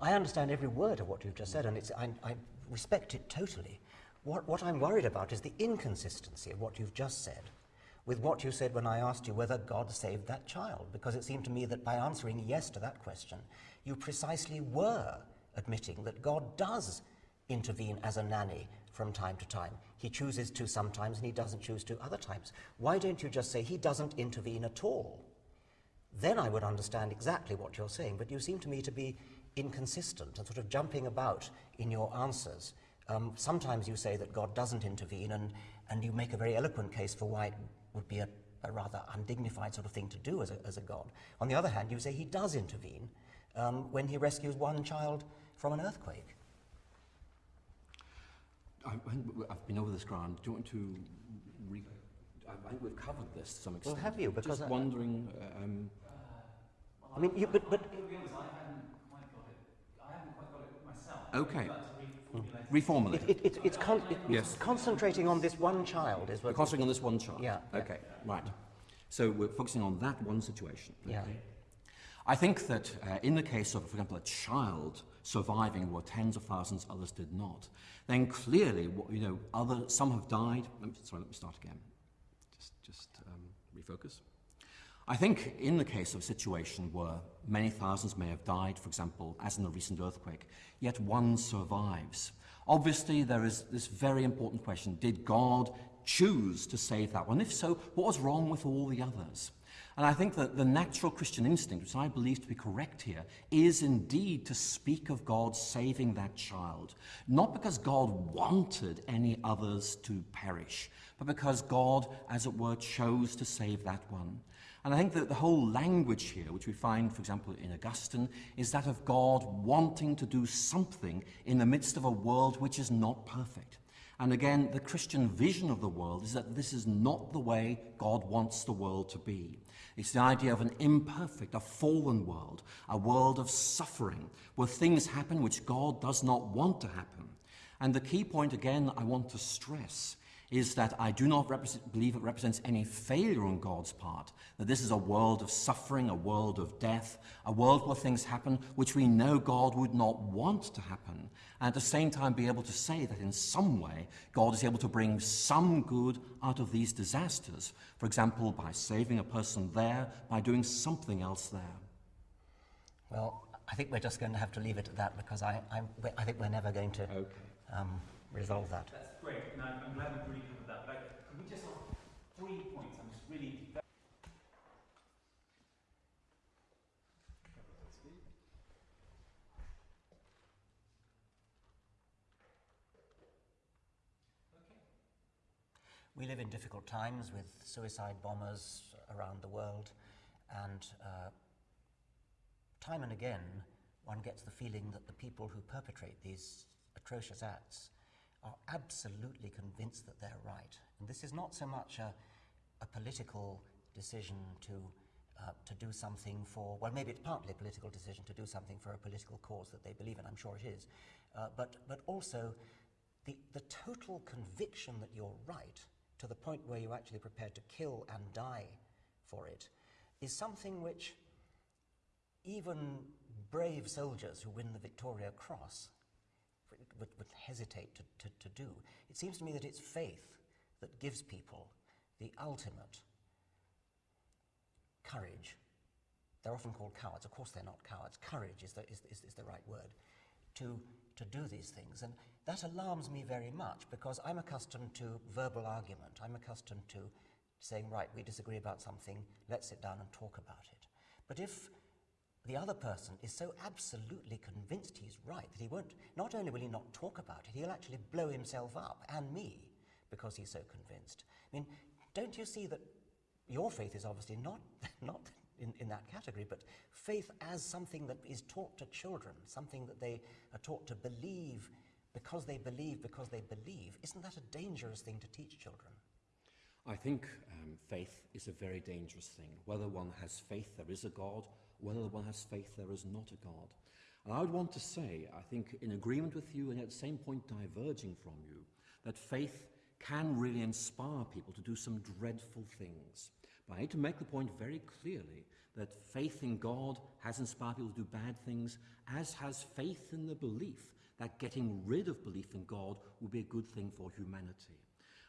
I understand every word of what you've just said, and I, I respect it totally. What, what I'm worried about is the inconsistency of what you've just said with what you said when I asked you whether God saved that child, because it seemed to me that by answering yes to that question, you precisely were admitting that God does intervene as a nanny from time to time. He chooses to sometimes and he doesn't choose to other times. Why don't you just say he doesn't intervene at all? Then I would understand exactly what you're saying, but you seem to me to be inconsistent and sort of jumping about in your answers. Um, sometimes you say that God doesn't intervene, and, and you make a very eloquent case for why would be a, a rather undignified sort of thing to do as a, as a God. On the other hand, you say he does intervene um, when he rescues one child from an earthquake. I, I've been over this ground. Do you want to re- I think we've covered this to some extent. Well, have you? Because Just I- wondering, um, I mean, you, but, but To be honest, I haven't quite got it. I haven't quite got it myself. Okay. I'd like to reformulate it, it, it, it's, con- it, Yes. concentrating on this one child is We're what. concentrating on this one child. Yeah, yeah. Okay, right. So we're focusing on that one situation. Yeah. I think that uh, in the case of, for example, a child surviving where tens of thousands others did not, then clearly, what- you know, other some have died. Let me, sorry, let me start again. Just, just um, refocus. I think in the case of a situation where many thousands may have died, for example, as in the recent earthquake, yet one survives. Obviously, there is this very important question did God choose to save that one? If so, what was wrong with all the others? And I think that the natural Christian instinct, which I believe to be correct here, is indeed to speak of God saving that child. Not because God wanted any others to perish, but because God, as it were, chose to save that one. And I think that the whole language here, which we find, for example, in Augustine, is that of God wanting to do something in the midst of a world which is not perfect. And again, the Christian vision of the world is that this is not the way God wants the world to be. It's the idea of an imperfect, a fallen world, a world of suffering, where things happen which God does not want to happen. And the key point, again, I want to stress is that I do not believe it represents any failure on God's part, that this is a world of suffering, a world of death, a world where things happen which we know God would not want to happen, and at the same time be able to say that in some way God is able to bring some good out of these disasters, for example, by saving a person there, by doing something else there. Well, I think we're just going to have to leave it at that because I, I'm, I think we're never going to Okay. um, resolve that. Great, and I'm, I'm glad we've really covered that. But I, could we just ask three points? I'm just really. We live in difficult times with suicide bombers around the world, and uh, time and again one gets the feeling that the people who perpetrate these atrocious acts are absolutely convinced that they're right. And this is not so much a, a political decision to, uh, to do something for, well, maybe it's partly a political decision to do something for a political cause that they believe in, I'm sure it is, uh, but, but also the, the total conviction that you're right to the point where you're actually prepared to kill and die for it is something which even brave soldiers who win the Victoria Cross would, would hesitate to, to, to do. It seems to me that it's faith that gives people the ultimate courage. They're often called cowards. Of course, they're not cowards. Courage is the, is, is, is the right word to, to do these things. And that alarms me very much because I'm accustomed to verbal argument. I'm accustomed to saying, right, we disagree about something, let's sit down and talk about it. But if the other person is so absolutely convinced he's right that he won't, not only will he not talk about it, he'll actually blow himself up and me because he's so convinced. I mean, don't you see that your faith is obviously not, not in, in that category, but faith as something that is taught to children, something that they are taught to believe because they believe, because they believe. Isn't that a dangerous thing to teach children? I think um, faith is a very dangerous thing. Whether one has faith there is a God, whether one has faith there is not a God. And I would want to say, I think, in agreement with you and at the same point diverging from you, that faith can really inspire people to do some dreadful things. But I need to make the point very clearly that faith in God has inspired people to do bad things, as has faith in the belief that getting rid of belief in God would be a good thing for humanity.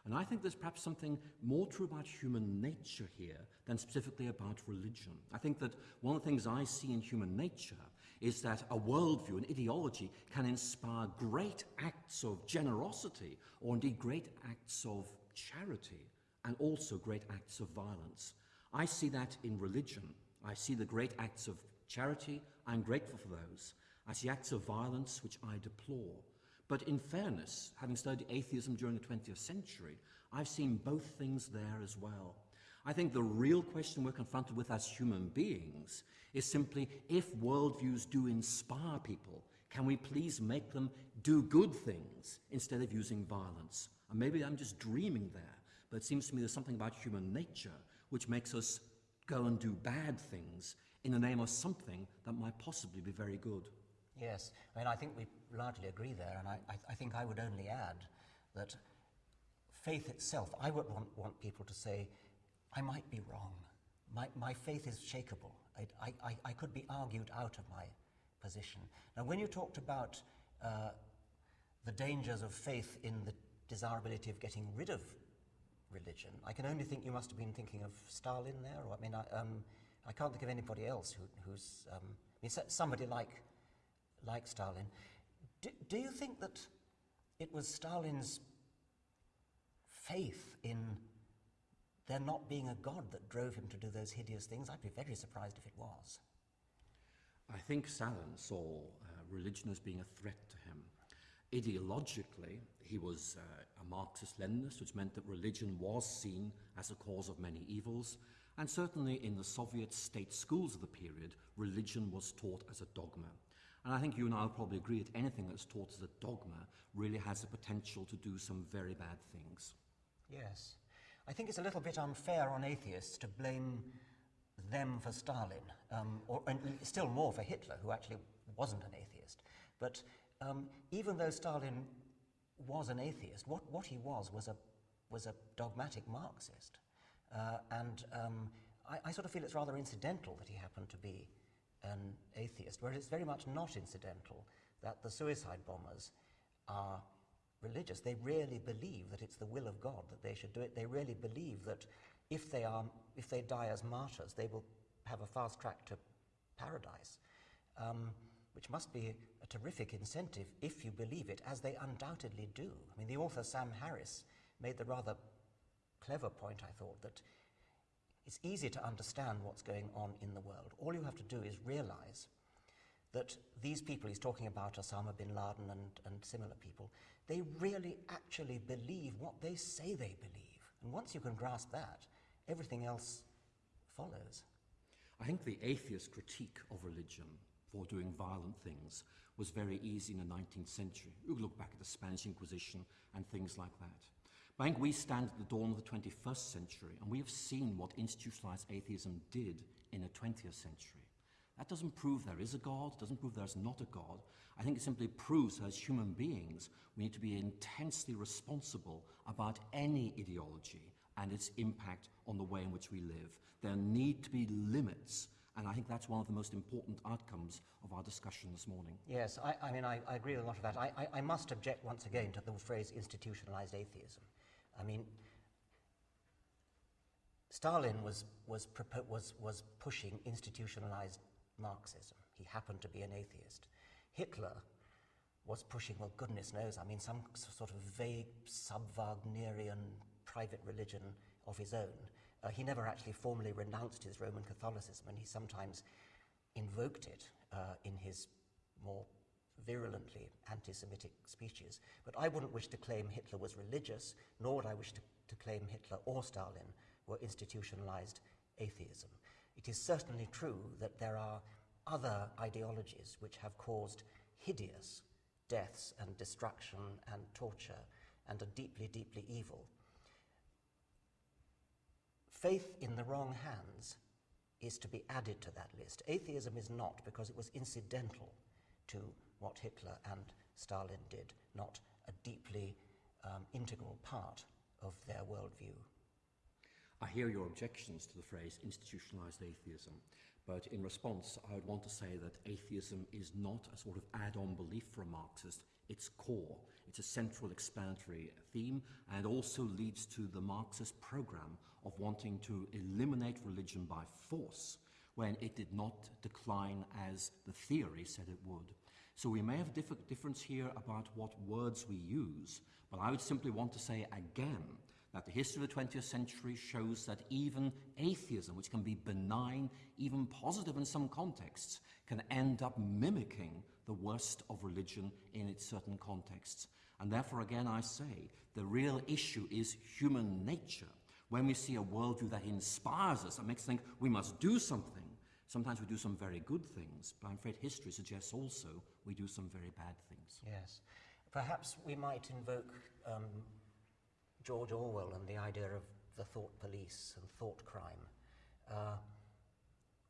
And I think there's perhaps something more true about human nature here than specifically about religion. I think that one of the things I see in human nature is that a worldview, an ideology, can inspire great acts of generosity or indeed great acts of charity and also great acts of violence. I see that in religion. I see the great acts of charity. I'm grateful for those. I see acts of violence which I deplore. But in fairness, having studied atheism during the 20th century, I've seen both things there as well. I think the real question we're confronted with as human beings is simply if worldviews do inspire people, can we please make them do good things instead of using violence? And maybe I'm just dreaming there, but it seems to me there's something about human nature which makes us go and do bad things in the name of something that might possibly be very good. Yes, I mean, I think we largely agree there, and I, I, I think I would only add that faith itself, I would want, want people to say, I might be wrong. My, my faith is shakable. I, I, I could be argued out of my position. Now, when you talked about uh, the dangers of faith in the desirability of getting rid of religion, I can only think you must have been thinking of Stalin there, or I mean, I, um, I can't think of anybody else who, who's, um, I mean, somebody like, like Stalin. Do, do you think that it was Stalin's faith in there not being a God that drove him to do those hideous things? I'd be very surprised if it was. I think Stalin saw uh, religion as being a threat to him. Ideologically, he was uh, a Marxist Leninist, which meant that religion was seen as a cause of many evils. And certainly in the Soviet state schools of the period, religion was taught as a dogma. And I think you and I will probably agree that anything that's taught as a dogma really has the potential to do some very bad things. Yes. I think it's a little bit unfair on atheists to blame them for Stalin, um, or, and still more for Hitler, who actually wasn't an atheist. But um, even though Stalin was an atheist, what, what he was was a, was a dogmatic Marxist. Uh, and um, I, I, sort of feel it's rather incidental that he happened to be an atheist, whereas it's very much not incidental that the suicide bombers are religious. They really believe that it's the will of God that they should do it. They really believe that if they, are, if they die as martyrs, they will have a fast track to paradise, um, which must be a terrific incentive if you believe it, as they undoubtedly do. I mean, the author Sam Harris made the rather clever point, I thought, that it's easy to understand what's going on in the world. All you have to do is realize that these people he's talking about, Osama bin Laden and, and similar people, they really actually believe what they say they believe. And once you can grasp that, everything else follows. I think the atheist critique of religion for doing violent things was very easy in the 19th century. You look back at the Spanish Inquisition and things like that. I think we stand at the dawn of the 21st century and we have seen what institutionalized atheism did in the 20th century. That doesn't prove there is a God, doesn't prove there's not a God. I think it simply proves that as human beings, we need to be intensely responsible about any ideology and its impact on the way in which we live. There need to be limits, and I think that's one of the most important outcomes of our discussion this morning. Yes, I, I mean, I, I, agree with a lot of that. I, I must object once again to the phrase institutionalized atheism. I mean, Stalin was, was, was, was pushing institutionalized Marxism. He happened to be an atheist. Hitler was pushing, well, goodness knows, I mean, some sort of vague sub-Wagnerian private religion of his own. Uh, he never actually formally renounced his Roman Catholicism, and he sometimes invoked it uh, in his more virulently anti-Semitic speeches. But I wouldn't wish to claim Hitler was religious, nor would I wish to, to claim Hitler or Stalin were institutionalized atheism. It is certainly true that there are other ideologies which have caused hideous deaths and destruction and torture and are deeply, deeply evil. Faith in the wrong hands is to be added to that list. Atheism is not because it was incidental to what Hitler and Stalin did, not a deeply um, integral part of their worldview. I hear your objections to the phrase institutionalized atheism, but in response, I would want to say that atheism is not a sort of add-on belief for a Marxist. It's core. It's a central explanatory theme and also leads to the Marxist program of wanting to eliminate religion by force when it did not decline as the theory said it would. So we may have a difference here about what words we use, but I would simply want to say again that the history of the 20th century shows that even atheism, which can be benign, even positive in some contexts, can end up mimicking the worst of religion in its certain contexts. And therefore, again, I say, the real issue is human nature. When we see a worldview that inspires us, that makes us think we must do something, sometimes we do some very good things, but I'm afraid history suggests also we do some very bad things. Yes. Perhaps we might invoke um, George Orwell and the idea of the thought police and thought crime. Uh,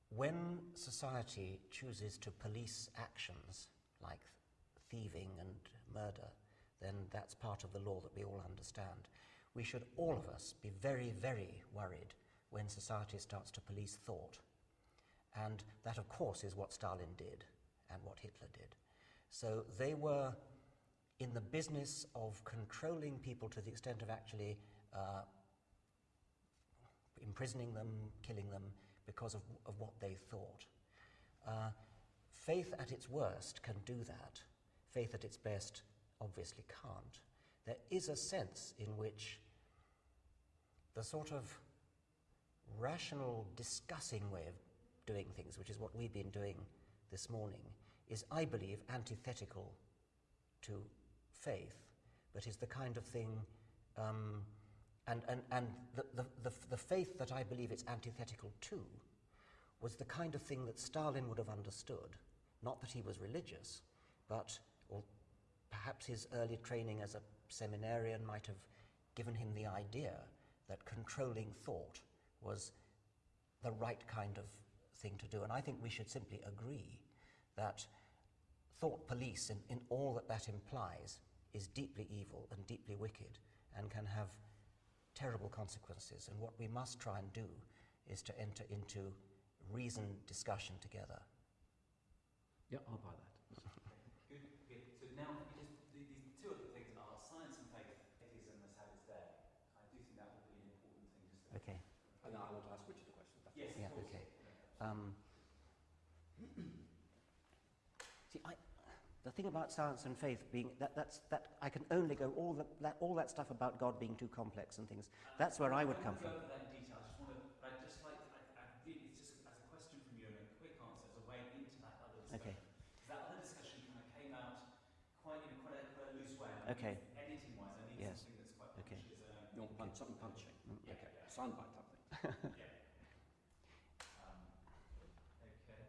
when society chooses to police actions like thieving and murder, then that's part of the law that we all understand. We should, all of us, be very, very worried when society starts to police thought. And that, of course, is what Stalin did and what Hitler did. So they were in the business of controlling people to the extent of actually uh, imprisoning them, killing them, because of, of what they thought. Uh, faith at its worst can do that. Faith at its best obviously can't. There is a sense in which the sort of rational discussing way of doing things, which is what we've been doing this morning, is, I believe, antithetical to faith, but is the kind of thing, um, and, and, and the, the, the, the faith that I believe it's antithetical to was the kind of thing that Stalin would have understood. Not that he was religious, but or perhaps his early training as a seminarian might have given him the idea that controlling thought was the right kind of thing to do. And I think we should simply agree that thought police, in, in all that that implies, is deeply evil and deeply wicked and can have terrible consequences. And what we must try and do is to enter into reasoned discussion together. Yeah, I'll buy that. Good, good. So now, just these two other things are science and faith. Atheism has had its day. I do think that would be an important thing just to. Okay. And now I want to ask Richard a question. Yes. Yeah, of course. okay. Um, see, I, the thing about science and faith being that, that's, that I can only go all, the, that, all that stuff about God being too complex and things. That's where I would come from. I won't go over that in detail. I just want to. I'd just like. I, I really, it's just as a question from you and a quick answer as a way into that other discussion. Okay. 'Cause That other discussion kind of came out quite in a quite a, quite a loose way. and I Okay. Editing wise, I need Yes. something that's quite Okay. punchy as a. You want punch, something punching? Yeah, okay. yeah. Soundbite type thing. yeah. Um, okay.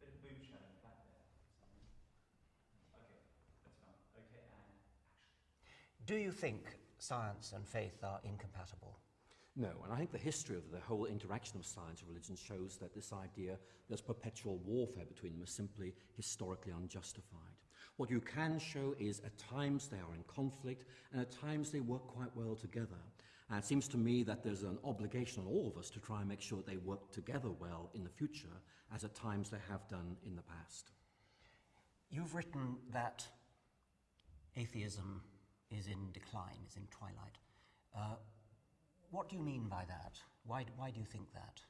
Bit of moonshine in the back there. Something. Okay, that's fine. Okay, and Do you think science and faith are incompatible? No, and I think the history of the whole interaction of science and religion shows that this idea there's perpetual warfare between them is simply historically unjustified. What you can show is at times they are in conflict and at times they work quite well together. And it seems to me that there's an obligation on all of us to try and make sure that they work together well in the future, as at times they have done in the past. You've written that atheism is in decline, is in twilight. Uh, what do you mean by that? Why, why do you think that?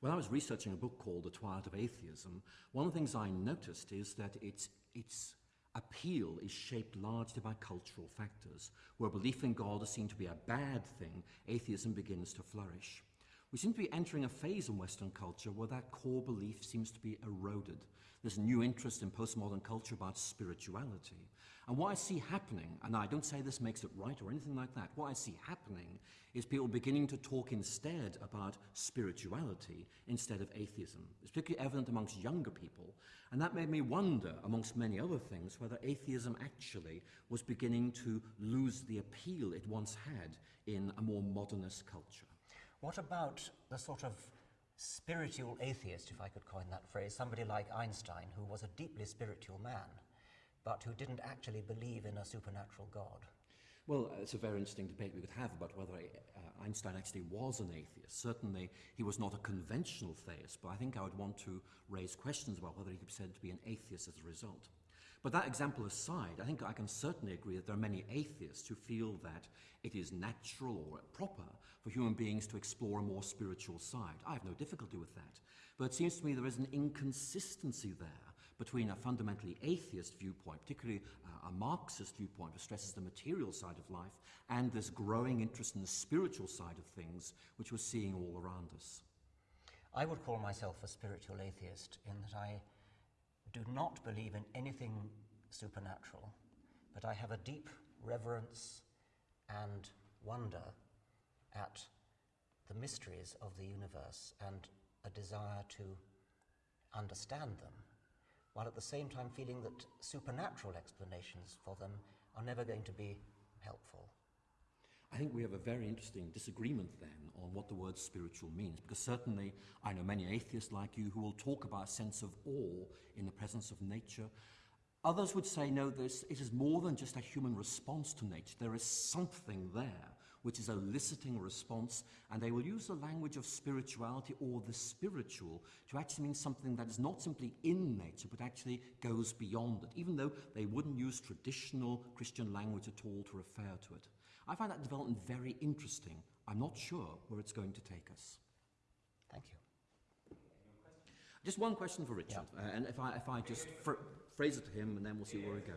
When I was researching a book called The Twilight of Atheism, one of the things I noticed is that its, its appeal is shaped largely by cultural factors. Where belief in God is seen to be a bad thing, atheism begins to flourish. We seem to be entering a phase in Western culture where that core belief seems to be eroded. A new interest in postmodern culture about spirituality. And what I see happening, and I don't say this makes it right or anything like that, what I see happening is people beginning to talk instead about spirituality instead of atheism. It's particularly evident amongst younger people. And that made me wonder, amongst many other things, whether atheism actually was beginning to lose the appeal it once had in a more modernist culture. What about the sort of spiritual atheist, if I could coin that phrase, somebody like Einstein, who was a deeply spiritual man, but who didn't actually believe in a supernatural God? Well, it's a very interesting debate we could have about whether uh, Einstein actually was an atheist. Certainly, he was not a conventional theist, but I think I would want to raise questions about whether he could be said to be an atheist as a result. But that example aside, I think I can certainly agree that there are many atheists who feel that it is natural or proper for human beings to explore a more spiritual side. I have no difficulty with that. But it seems to me there is an inconsistency there between a fundamentally atheist viewpoint, particularly uh, a Marxist viewpoint which stresses the material side of life, and this growing interest in the spiritual side of things, which we're seeing all around us? I would call myself a spiritual atheist in that I do not believe in anything supernatural, but I have a deep reverence and wonder at the mysteries of the universe and a desire to understand them, while at the same time feeling that supernatural explanations for them are never going to be helpful. I think we have a very interesting disagreement then on what the word spiritual means, because certainly I know many atheists like you who will talk about a sense of awe in the presence of nature. Others would say, no, this, it is more than just a human response to nature. There is something there which is eliciting a response, and they will use the language of spirituality or the spiritual to actually mean something that is not simply in nature, but actually goes beyond it, even though they wouldn't use traditional Christian language at all to refer to it. I find that development very interesting. I'm not sure where it's going to take us. Thank you. Just one question for Richard, uh, and if I, if I just phrase it to him, and then we'll see where we go.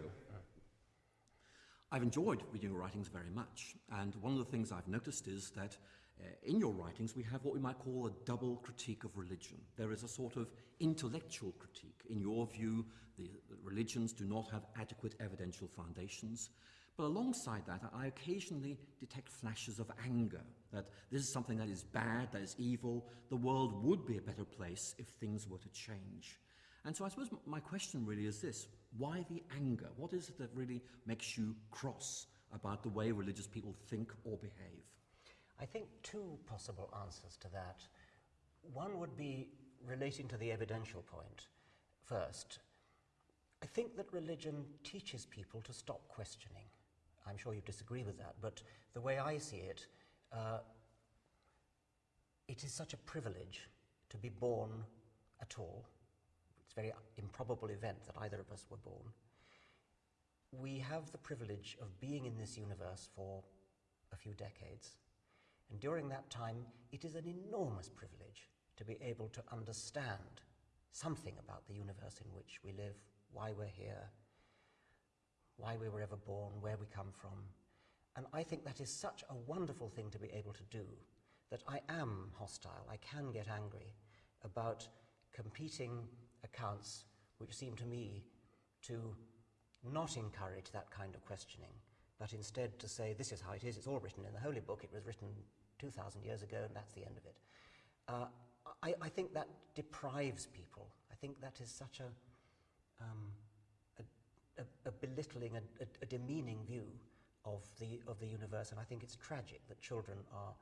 I've enjoyed reading your writings very much, and one of the things I've noticed is that uh, in your writings we have what we might call a double critique of religion. There is a sort of intellectual critique. In your view, the, the religions do not have adequate evidential foundations. But alongside that, I occasionally detect flashes of anger that this is something that is bad, that is evil. The world would be a better place if things were to change. And so I suppose my question really is this why the anger? What is it that really makes you cross about the way religious people think or behave? I think two possible answers to that. One would be relating to the evidential point first. I think that religion teaches people to stop questioning. I'm sure you disagree with that, but the way I see it, uh, it is such a privilege to be born at all it's a very improbable event that either of us were born. We have the privilege of being in this universe for a few decades. And during that time, it is an enormous privilege to be able to understand something about the universe in which we live, why we're here, why we were ever born, where we come from. And I think that is such a wonderful thing to be able to do that I am hostile, I can get angry about competing accounts which seem to me to not encourage that kind of questioning, but instead to say, this is how it is, it's all written in the Holy Book, it was written 2,000 years ago, and that's the end of it. Uh, I, I, think that deprives people. I think that is such a, um, a, a, belittling, a, a demeaning view of the, of the universe, and I think it's tragic that children are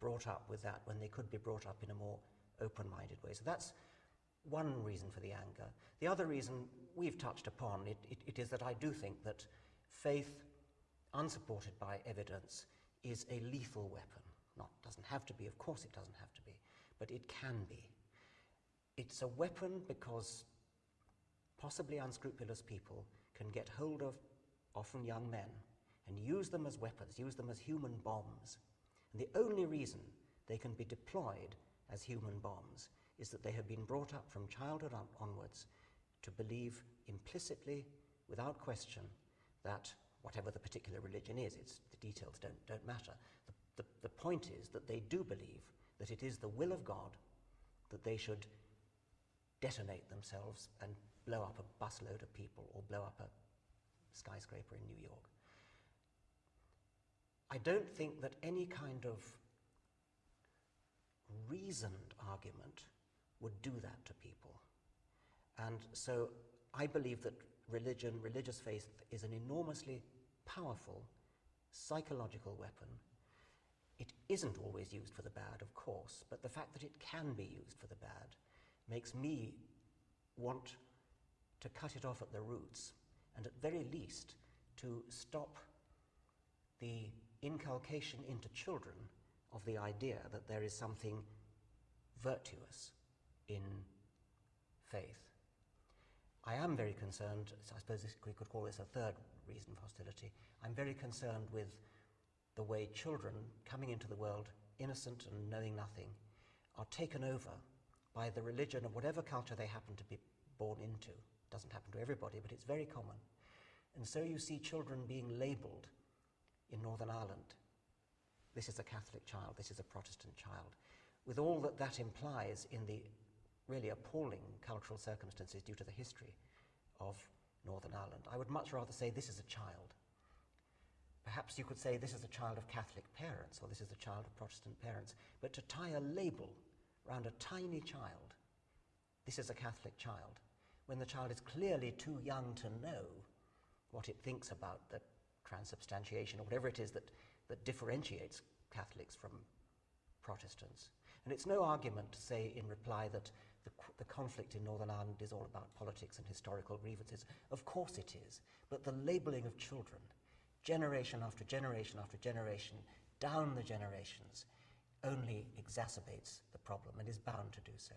brought up with that when they could be brought up in a more open-minded way. So that's one reason for the anger. The other reason we've touched upon, it, it, it is that I do think that faith, unsupported by evidence, is a lethal weapon. Not doesn't have to be, of course it doesn't have to be, but it can be. It's a weapon because possibly unscrupulous people can get hold of often young men and use them as weapons, use them as human bombs. And the only reason they can be deployed as human bombs is that they have been brought up from childhood on onwards to believe implicitly, without question, that whatever the particular religion is, it's, the details don't, don't matter. The, the, the point is that they do believe that it is the will of God that they should detonate themselves and blow up a busload of people or blow up a skyscraper in New York. I don't think that any kind of reasoned argument would do that to people. And so I believe that religion, religious faith, is an enormously powerful psychological weapon. It isn't always used for the bad, of course, but the fact that it can be used for the bad makes me want to cut it off at the roots and at very least to stop the inculcation into children of the idea that there is something virtuous in faith. I am very concerned, I suppose this, we could call this a third reason for hostility. I'm very concerned with the way children coming into the world, innocent and knowing nothing, are taken over by the religion of whatever culture they happen to be born into. Doesn't happen to everybody, but it's very common. And so you see children being labelled in Northern Ireland. This is a Catholic child, this is a Protestant child, with all that that implies in the really appalling cultural circumstances due to the history of Northern Ireland. I would much rather say this is a child. Perhaps you could say this is a child of Catholic parents or this is a child of Protestant parents, but to tie a label around a tiny child, this is a Catholic child, when the child is clearly too young to know what it thinks about the transubstantiation or whatever it is that, that differentiates Catholics from Protestants. And it's no argument to say in reply that the, the, conflict in Northern Ireland is all about politics and historical grievances. Of course it is. But the labelling of children, generation after generation after generation, down the generations, only exacerbates the problem and is bound to do so.